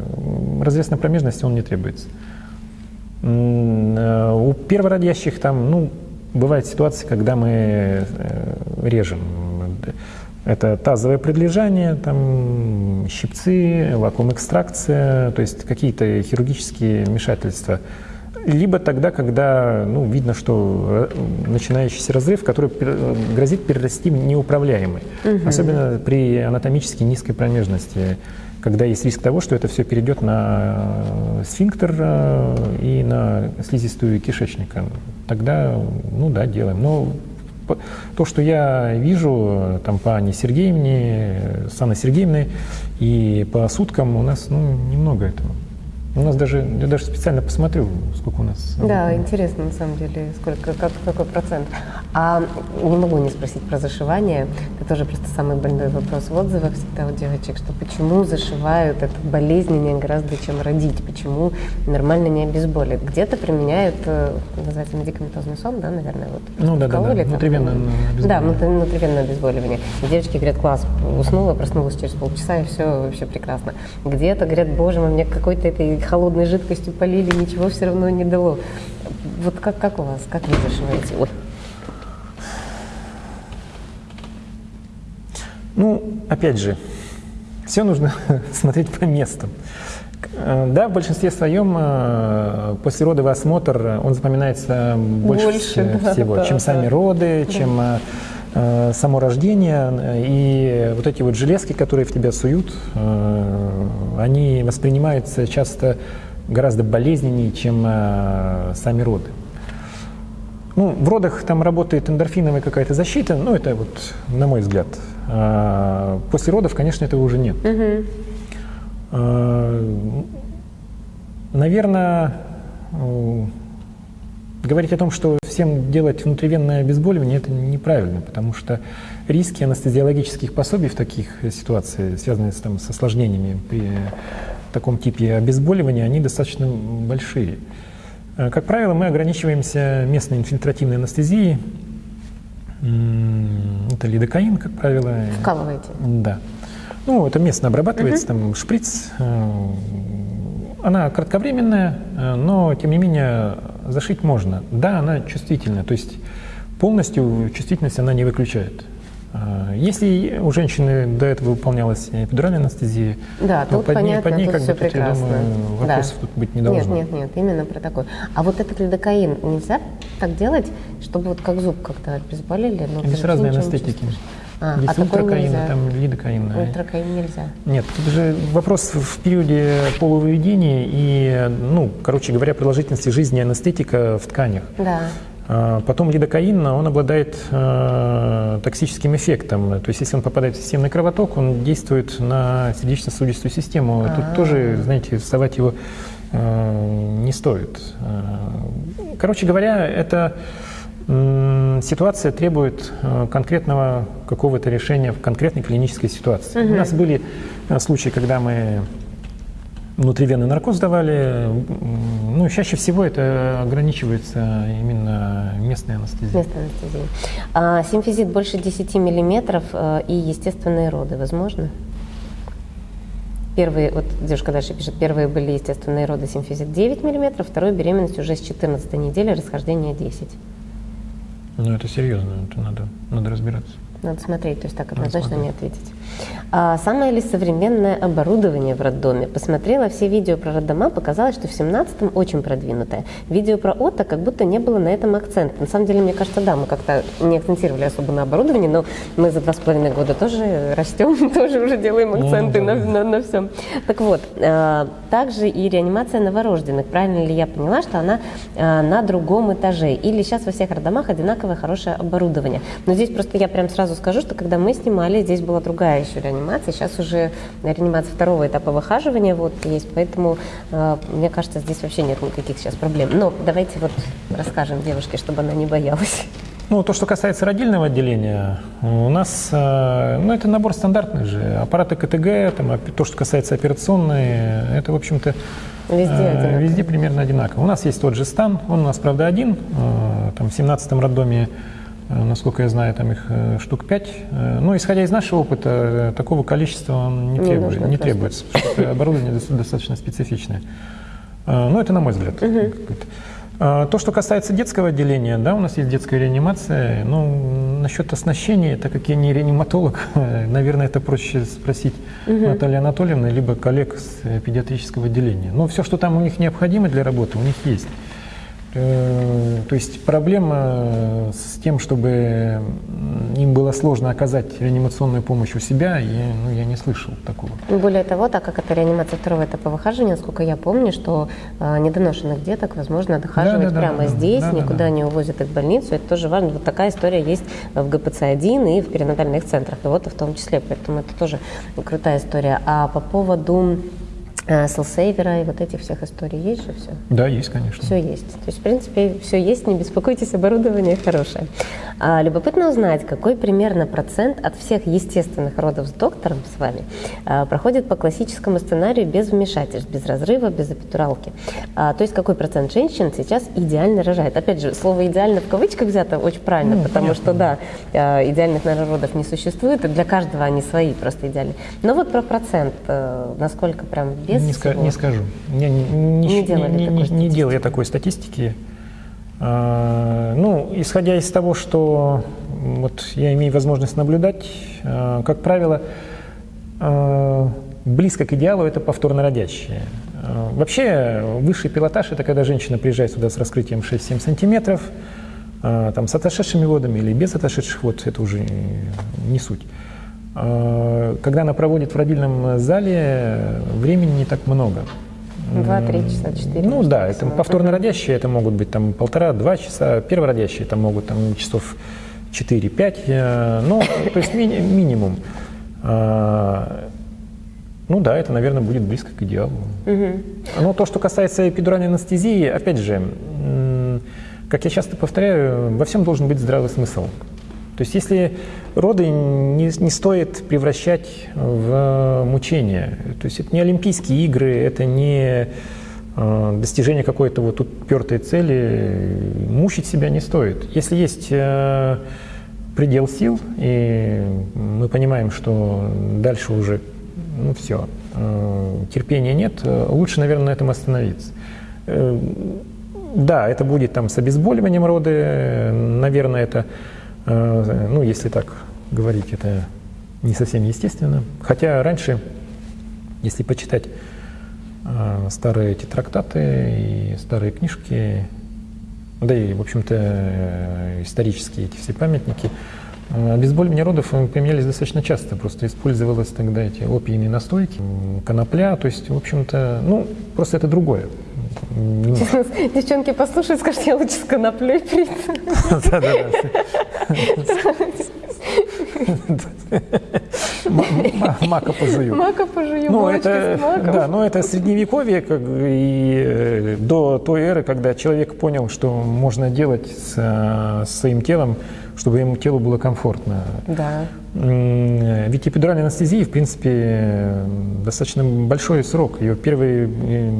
Speaker 2: разрез промежности он не требуется. Э, у первородящих там, ну, бывают ситуации, когда мы э, режем. Это тазовое предлежание, там, щипцы, вакуум-экстракция, то есть какие-то хирургические вмешательства – либо тогда, когда ну, видно, что э, начинающийся разрыв, который грозит перерасти в неуправляемый. Угу. Особенно при анатомически низкой промежности, когда есть риск того, что это все перейдет на э, сфинктер э, и на слизистую кишечника. Тогда, ну да, делаем. Но то, что я вижу там по Анне Сергеевне, с Анной Сергеевной и по суткам у нас ну, немного этого. У нас даже, я даже специально посмотрю, сколько у нас.
Speaker 1: Да, интересно на самом деле, сколько, как, какой процент. А не могу не спросить про зашивание. Это тоже просто самый больной вопрос в отзывах всегда у девочек, что почему зашивают это болезненнее гораздо, чем родить, почему нормально не обезболит. Где-то применяют, э, называется медикаментозный сон, да, наверное, вот.
Speaker 2: Ну да, да, да, внутривенное
Speaker 1: обезболивание. Да, внутривенное обезболивание. И девочки говорят, класс, уснула, проснулась через полчаса, и все вообще прекрасно. Где-то говорят, боже мой, мне какой-то этой холодной жидкостью полили, ничего все равно не дало. Вот как, как у вас, как вы зашиваете? Ой.
Speaker 2: Ну, опять же, все нужно смотреть по местам. Э, да, в большинстве своем э, послеродовый осмотр, он запоминается больше, больше всего, да, чем да, сами роды, да. чем э, само рождение. И вот эти вот железки, которые в тебя суют, они воспринимаются часто гораздо болезненнее, чем сами роды. Ну, в родах там работает эндорфиновая какая-то защита, ну, это вот, на мой взгляд. После родов, конечно, этого уже нет. Угу. Наверное, говорить о том, что всем делать внутривенное обезболивание, это неправильно, потому что риски анестезиологических пособий в таких ситуациях, связанные с, там, с осложнениями при таком типе обезболивания, они достаточно большие. Э, как правило, мы ограничиваемся местной инфильтративной анестезией. Это лидокаин, как правило.
Speaker 1: Вкалываете?
Speaker 2: Да. Ну, это местно обрабатывается, угу. там шприц. Э, она кратковременная, э, но, тем не менее, зашить можно. Да, она чувствительная, то есть полностью чувствительность она не выключает. А, если у женщины до этого выполнялась эпидуральная анестезия,
Speaker 1: да, тут под понятно, ней, под ней тут как все бы, прекрасно.
Speaker 2: Тут, я думаю, вопросов да. тут быть не должно.
Speaker 1: Нет, нет, нет, именно про такой. А вот этот лидокаин нельзя так делать, чтобы вот как зуб как-то обезболили?
Speaker 2: Но Здесь разные анестетики.
Speaker 1: А, Есть а ультракаин,
Speaker 2: там лидокаин.
Speaker 1: Ультракаин нельзя.
Speaker 2: Нет, это же вопрос в периоде полувыведения и, ну, короче говоря, продолжительности жизни анестетика в тканях.
Speaker 1: Да.
Speaker 2: А, потом лидокаин, он обладает э, токсическим эффектом. То есть, если он попадает в системный кровоток, он действует на сердечно-сосудистую систему. А-а-а. Тут тоже, знаете, вставать его э, не стоит. Э, короче говоря, эта э, ситуация требует э, конкретного какого-то решения в конкретной клинической ситуации. Угу. У нас были э, случаи, когда мы внутривенный наркоз давали. Ну, чаще всего это ограничивается именно местной анестезией.
Speaker 1: Местной анестезией. А, симфизит больше 10 миллиметров э, и естественные роды возможно? Первые, вот девушка дальше пишет, первые были естественные роды симфизит 9 миллиметров, вторую беременность уже с 14 недели, расхождение 10.
Speaker 2: Ну, это серьезно, это надо, надо разбираться.
Speaker 1: Надо смотреть, то есть так однозначно не ответить. А самое ли современное оборудование в роддоме? Посмотрела все видео про роддома, показалось, что в 17-м очень продвинутое. Видео про ОТО как будто не было на этом акцента. На самом деле, мне кажется, да, мы как-то не акцентировали особо на оборудовании, но мы за два с половиной года тоже растем, тоже уже делаем акценты ну, да. на, на, на всем. Так вот, э, также и реанимация новорожденных. Правильно ли я поняла, что она э, на другом этаже? Или сейчас во всех роддомах одинаковое хорошее оборудование? Но здесь просто я прям сразу скажу, что когда мы снимали, здесь была другая еще реанимация. Сейчас уже реанимация второго этапа выхаживания вот есть, поэтому э, мне кажется, здесь вообще нет никаких сейчас проблем. Но давайте вот расскажем девушке, чтобы она не боялась.
Speaker 2: Ну, то, что касается родильного отделения, у нас, э, ну, это набор стандартных же. Аппараты КТГ, там, то, что касается операционной, это, в общем-то,
Speaker 1: Везде, э,
Speaker 2: везде примерно одинаково. У нас есть тот же стан, он у нас, правда, один. Там в 17-м роддоме, насколько я знаю, там их э, штук 5. Э, но, исходя из нашего опыта, э, такого количества не, не, требует, не требуется, потому что оборудование достаточно специфичное. Э, ну, это на мой взгляд. Угу. То, что касается детского отделения, да, у нас есть детская реанимация. Ну, насчет оснащения, так как я не реаниматолог, наверное, это проще спросить угу. Натальи Анатольевны, либо коллег с педиатрического отделения. Но все, что там у них необходимо для работы, у них есть. Э, то есть проблема с тем, чтобы им было сложно оказать реанимационную помощь у себя, я, ну, я не слышал такого.
Speaker 1: Более того, так как это реанимация второго этапа выхаживания, насколько я помню, что э, недоношенных деток возможно дохаживать да, да, прямо да, здесь, да, никуда да, да. не увозят их в больницу. Это тоже важно. Вот такая история есть в ГПЦ-1 и в перинатальных центрах, и вот в том числе. Поэтому это тоже крутая история. А по поводу селсейвера и вот этих всех историй есть же все?
Speaker 2: Да, есть, конечно.
Speaker 1: Все есть. То есть, в принципе, все есть, не беспокойтесь, оборудование хорошее. А, любопытно узнать, какой примерно процент от всех естественных родов с доктором с вами а, проходит по классическому сценарию без вмешательств, без разрыва, без эпидуралки. А, то есть, какой процент женщин сейчас идеально рожает? Опять же, слово «идеально» в кавычках взято очень правильно, ну, потому понятно. что, да, а, идеальных народов не существует, и для каждого они свои просто идеальные. Но вот про процент, а, насколько прям без
Speaker 2: не,
Speaker 1: ска-
Speaker 2: не скажу. Не, не, не, не, не, не, не делал я такой статистики. А, ну, исходя из того, что вот я имею возможность наблюдать, а, как правило, а, близко к идеалу это повторно родящие. Вообще, высший пилотаж – это когда женщина приезжает сюда с раскрытием 6-7 сантиметров, там, с отошедшими водами или без отошедших вод, это уже не суть. А, когда она проводит в родильном зале, времени не так много.
Speaker 1: Два-три часа, четыре.
Speaker 2: Ну да, это повторно родящие, это могут быть там полтора-два часа, первородящие там могут там часов 4-5, э, ну, то есть ми- минимум. Ну да, это, наверное, будет близко к идеалу. Угу. Но то, что касается эпидуральной анестезии, опять же, как я часто повторяю, во всем должен быть здравый смысл. То есть если роды не, не стоит превращать в мучение, то есть это не Олимпийские игры, это не э, достижение какой-то вот упертой цели, мучить себя не стоит. Если есть э, предел сил, и мы понимаем, что дальше уже, ну все, э, терпения нет, лучше, наверное, на этом остановиться. Э, да, это будет там с обезболиванием роды, наверное, это Э, ну, если так говорить, это не совсем естественно. Хотя раньше, если почитать э, старые эти трактаты и старые книжки, да и, в общем-то, э, исторические эти все памятники, обезболивание родов применялись достаточно часто. Просто использовалось тогда эти опийные настойки, конопля, то есть, в общем-то, ну, просто это другое.
Speaker 1: Девчонки послушают, скажут, я лучше с коноплей. Да-да-да.
Speaker 2: Мака пожую.
Speaker 1: Мака пожую,
Speaker 2: ну, это, Да, но это средневековье как, и э, до той эры, когда человек понял, что можно делать с, с своим телом, чтобы ему телу было комфортно.
Speaker 1: Да.
Speaker 2: Ведь эпидуральная анестезия, в принципе, достаточно большой срок. Ее первые э,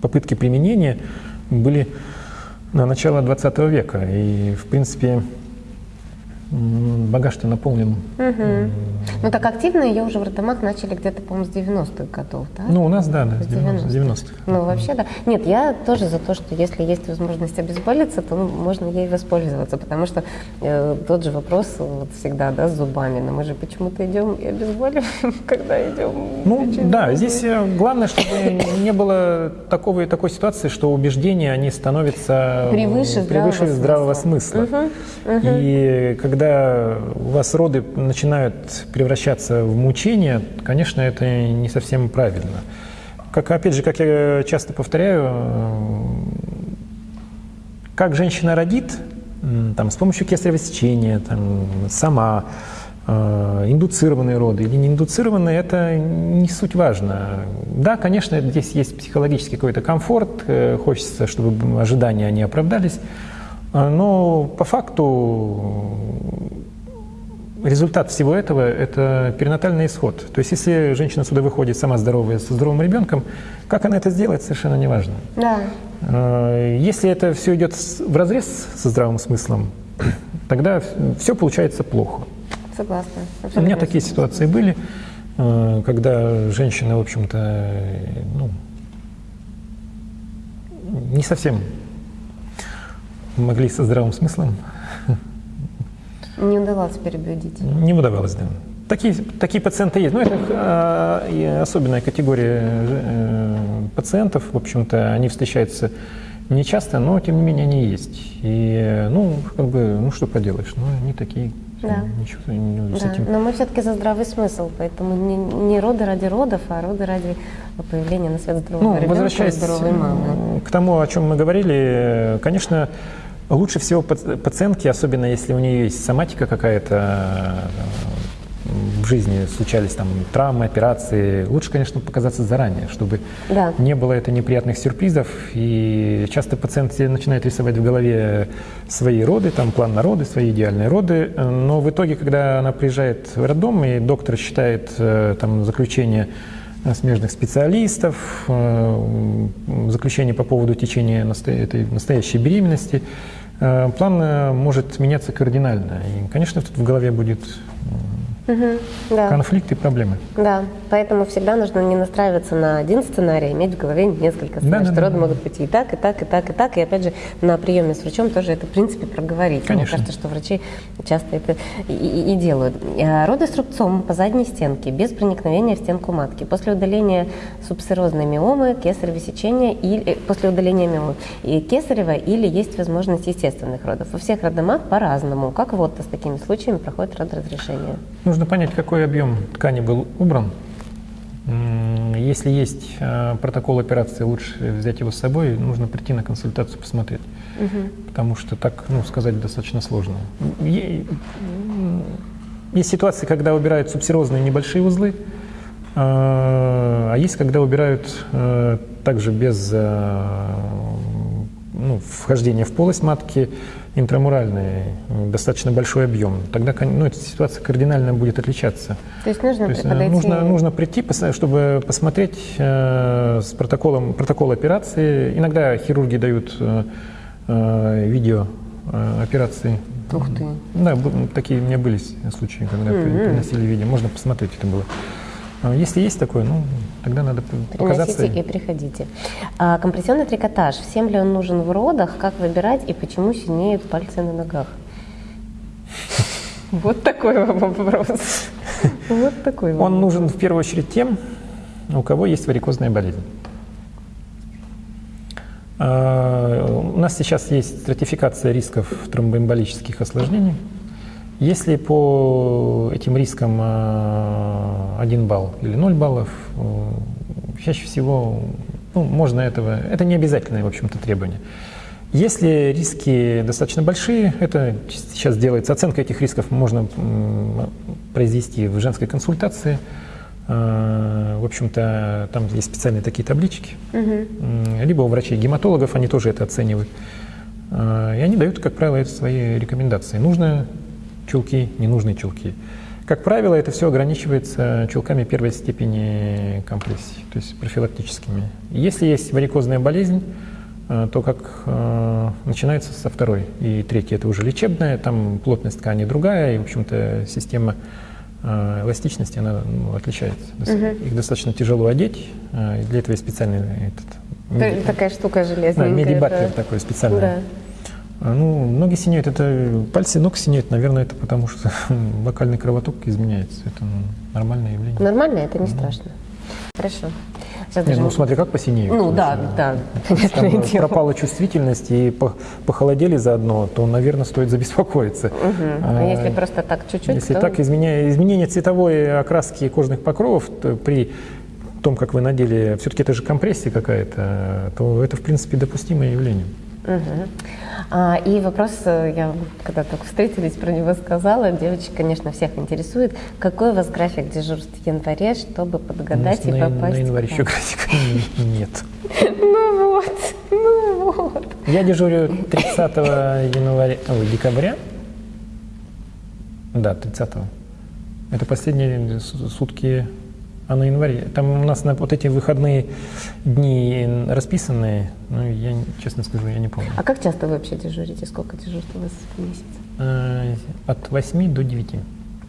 Speaker 2: попытки применения были на начало 20 века. И, в принципе, багаж-то наполнен.
Speaker 1: Угу. Ну так активно ее уже в роддомах начали где-то, по-моему, с 90-х годов, да?
Speaker 2: Ну, у нас, да, да с 90-х. 90
Speaker 1: ну, вообще, да. Нет, я тоже за то, что если есть возможность обезболиться, то можно ей воспользоваться, потому что э, тот же вопрос вот всегда, да, с зубами, но мы же почему-то идем и обезболиваем, когда идем.
Speaker 2: Ну, да, здесь э, главное, чтобы не было такого и такой ситуации, что убеждения, они становятся
Speaker 1: превыше,
Speaker 2: превыше здравого, здравого смысла.
Speaker 1: Угу, угу.
Speaker 2: И когда у вас роды начинают превращаться в мучения, конечно, это не совсем правильно. Как, опять же, как я часто повторяю, как женщина родит, там, с помощью кесарево сечения, там, сама, э, индуцированные роды или не индуцированные, это не суть важно. Да, конечно, здесь есть психологический какой-то комфорт, э, хочется, чтобы ожидания они оправдались, э, но по факту результат всего этого – это перинатальный исход. То есть если женщина сюда выходит сама здоровая, со здоровым ребенком, как она это сделает, совершенно не важно.
Speaker 1: Да.
Speaker 2: Э, если это все идет в разрез со здравым смыслом, тогда все получается плохо.
Speaker 1: Согласна.
Speaker 2: У меня такие ситуации были, э, когда женщины, в общем-то, ну, не совсем могли со здравым смыслом
Speaker 1: не удавалось переубедить.
Speaker 2: Не удавалось, да. Такие, такие пациенты есть. Но это э, особенная категория э, пациентов. В общем-то, они встречаются не часто, но тем не менее они есть. И, ну, как бы, ну что поделаешь, ну, они такие,
Speaker 1: да.
Speaker 2: ничего не,
Speaker 1: с этим. Но мы все-таки за здравый смысл, поэтому не, не роды ради родов, а роды ради появления на свет здорового ну, ребенка возвращаясь здоровой мамы.
Speaker 2: К тому, о чем мы говорили, конечно, Лучше всего пациентки, особенно если у нее есть соматика какая-то, в жизни случались там травмы, операции, лучше, конечно, показаться заранее, чтобы да. не было это неприятных сюрпризов. И часто пациенты начинают рисовать в голове свои роды, там план на роды, свои идеальные роды, но в итоге, когда она приезжает в роддом, и доктор считает э, там заключение смежных специалистов, э, заключение по поводу течения этой настоящей беременности, Э, план э, может меняться кардинально. И, конечно, тут в голове будет угу, да. конфликты и проблемы.
Speaker 1: Да, поэтому всегда нужно не настраиваться на один сценарий, а иметь в голове несколько сценариев, да, что да, роды да. могут быть и так, и так, и так, и так. И опять же, на приеме с врачом тоже это, в принципе, проговорить.
Speaker 2: Конечно.
Speaker 1: Мне кажется, что врачи часто это и, и, и делают. А роды с рубцом по задней стенке, без проникновения в стенку матки. После удаления субсерозной миомы, кесарево сечения, или, э, после удаления миомы, и кесарева или есть возможность естественных родов. Во всех роддомах по-разному. Как вот с такими случаями проходит родоразрешение?
Speaker 2: Нужно понять, какой объем ткани был убран. Если есть э, протокол операции, лучше взять его с собой, нужно прийти на консультацию посмотреть. Угу. Потому что так ну, сказать достаточно сложно. Есть ситуации, когда убирают субсерозные небольшие узлы, э, а есть, когда убирают э, также без ну, вхождения в полость матки интрамуральный, достаточно большой объем, тогда ну, эта ситуация кардинально будет отличаться.
Speaker 1: То есть нужно То есть, э, подойти...
Speaker 2: Нужно, нужно прийти, чтобы посмотреть э, с протоколом, протокол операции. Иногда хирурги дают э, э видео э, операции.
Speaker 1: Ух ты.
Speaker 2: Да, такие у меня были случаи, когда mm-hmm. приносили видео. Можно посмотреть, это было. А если есть такое, ну, тогда надо показаться.
Speaker 1: Приносите и приходите. А, компрессионный трикотаж. Всем ли он нужен в родах? Как выбирать и почему синеют пальцы на ногах? Вот такой вопрос. Вот такой вопрос.
Speaker 2: Он нужен в первую очередь тем, у кого есть варикозная болезнь. А, у нас сейчас есть стратификация рисков тромбоэмболических осложнений. Если по этим рискам 1 а, балл или 0 баллов, э, чаще всего ну, можно этого, это не обязательное, в общем-то, требование. Если риски достаточно большие, это сейчас делается, оценка этих рисков можно произвести в женской консультации. А, в общем-то, там есть специальные такие таблички. Угу. Либо у врачей-гематологов они тоже это оценивают. И они дают, как правило, свои рекомендации. Нужно чулки, ненужные чулки. Как правило, это все ограничивается чулками первой степени компрессии, то есть профилактическими. Если есть варикозная болезнь, э, то как э, начинается со второй и третьей. Это уже лечебная, там плотность ткани другая, и, в общем-то, система э, эластичности, она ну, отличается.
Speaker 1: Мгм.
Speaker 2: Их достаточно тяжело одеть, э, для этого есть специальный этот, меди-
Speaker 1: Такая штука
Speaker 2: да,
Speaker 1: железненькая.
Speaker 2: медибаттер
Speaker 1: да.
Speaker 2: такой специальный.
Speaker 1: Да.
Speaker 2: А, Ну, ноги синеют, это пальцы ног синеют, наверное, это потому что локальный кровоток изменяется. Это ну, нормальное явление.
Speaker 1: Нормально, это не страшно. Хорошо. Сейчас
Speaker 2: Не,
Speaker 1: даже-
Speaker 2: ну смотри, как посинеют.
Speaker 1: Ну да, да, понятное
Speaker 2: Там
Speaker 1: дело.
Speaker 2: пропала чувствительность и по- похолодели заодно, то, наверное, стоит забеспокоиться.
Speaker 1: А
Speaker 2: А,
Speaker 1: если просто так чуть-чуть,
Speaker 2: Если
Speaker 1: то...
Speaker 2: так, изменя- изменение цветовой окраски кожных покровов то при том, как вы надели, все-таки это же компрессия какая-то, то это, в принципе, допустимое явление.
Speaker 1: Мгм. А, и вопрос, э, я когда только встретились, про него сказала, девочек, конечно, всех интересует, какой у вас график дежурств в январе, чтобы подгадать и
Speaker 2: на,
Speaker 1: попасть
Speaker 2: на январе
Speaker 1: в
Speaker 2: еще графика нет.
Speaker 1: Ну вот, ну вот.
Speaker 2: Я дежурю 30 января, ой, декабря. Да, 30 Это последние сутки, а на январе. Там у нас на вот эти выходные дни расписанные, ну, я, честно скажу, я не помню.
Speaker 1: А как часто вы вообще дежурите? Сколько дежурств у вас в месяц?
Speaker 2: Э, От 8 до 9.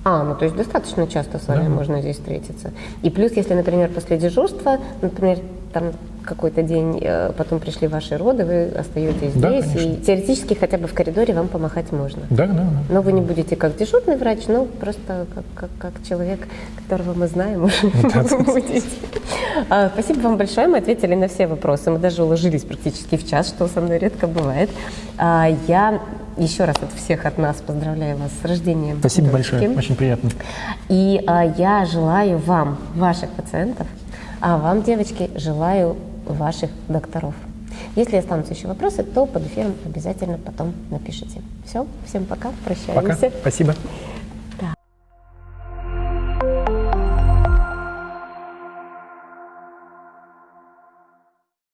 Speaker 1: А, ну то есть достаточно часто с вами
Speaker 2: Да.
Speaker 1: можно здесь встретиться. И плюс, если, например, после дежурства, например, там какой-то день, э, потом пришли ваши роды, вы остаетесь
Speaker 2: Да,
Speaker 1: здесь, и
Speaker 2: конечно.
Speaker 1: теоретически хотя бы в коридоре вам помахать можно.
Speaker 2: Да, да, да.
Speaker 1: Но вы не будете как дежурный врач, но просто как, как, как человек, которого мы знаем,
Speaker 2: Да, да.
Speaker 1: будете. А, Спасибо вам большое, мы ответили на все вопросы. Мы даже уложились практически в час, что со мной редко бывает. А, Я еще раз от всех от нас поздравляю вас с рождением.
Speaker 2: Спасибо
Speaker 1: дочки.
Speaker 2: большое, очень приятно.
Speaker 1: И а, я желаю вам, ваших пациентов, а вам, девочки, желаю ваших докторов. Если останутся еще вопросы, то под эфиром обязательно потом напишите. Все, всем пока,
Speaker 2: Пока.
Speaker 1: прощаемся.
Speaker 2: Спасибо.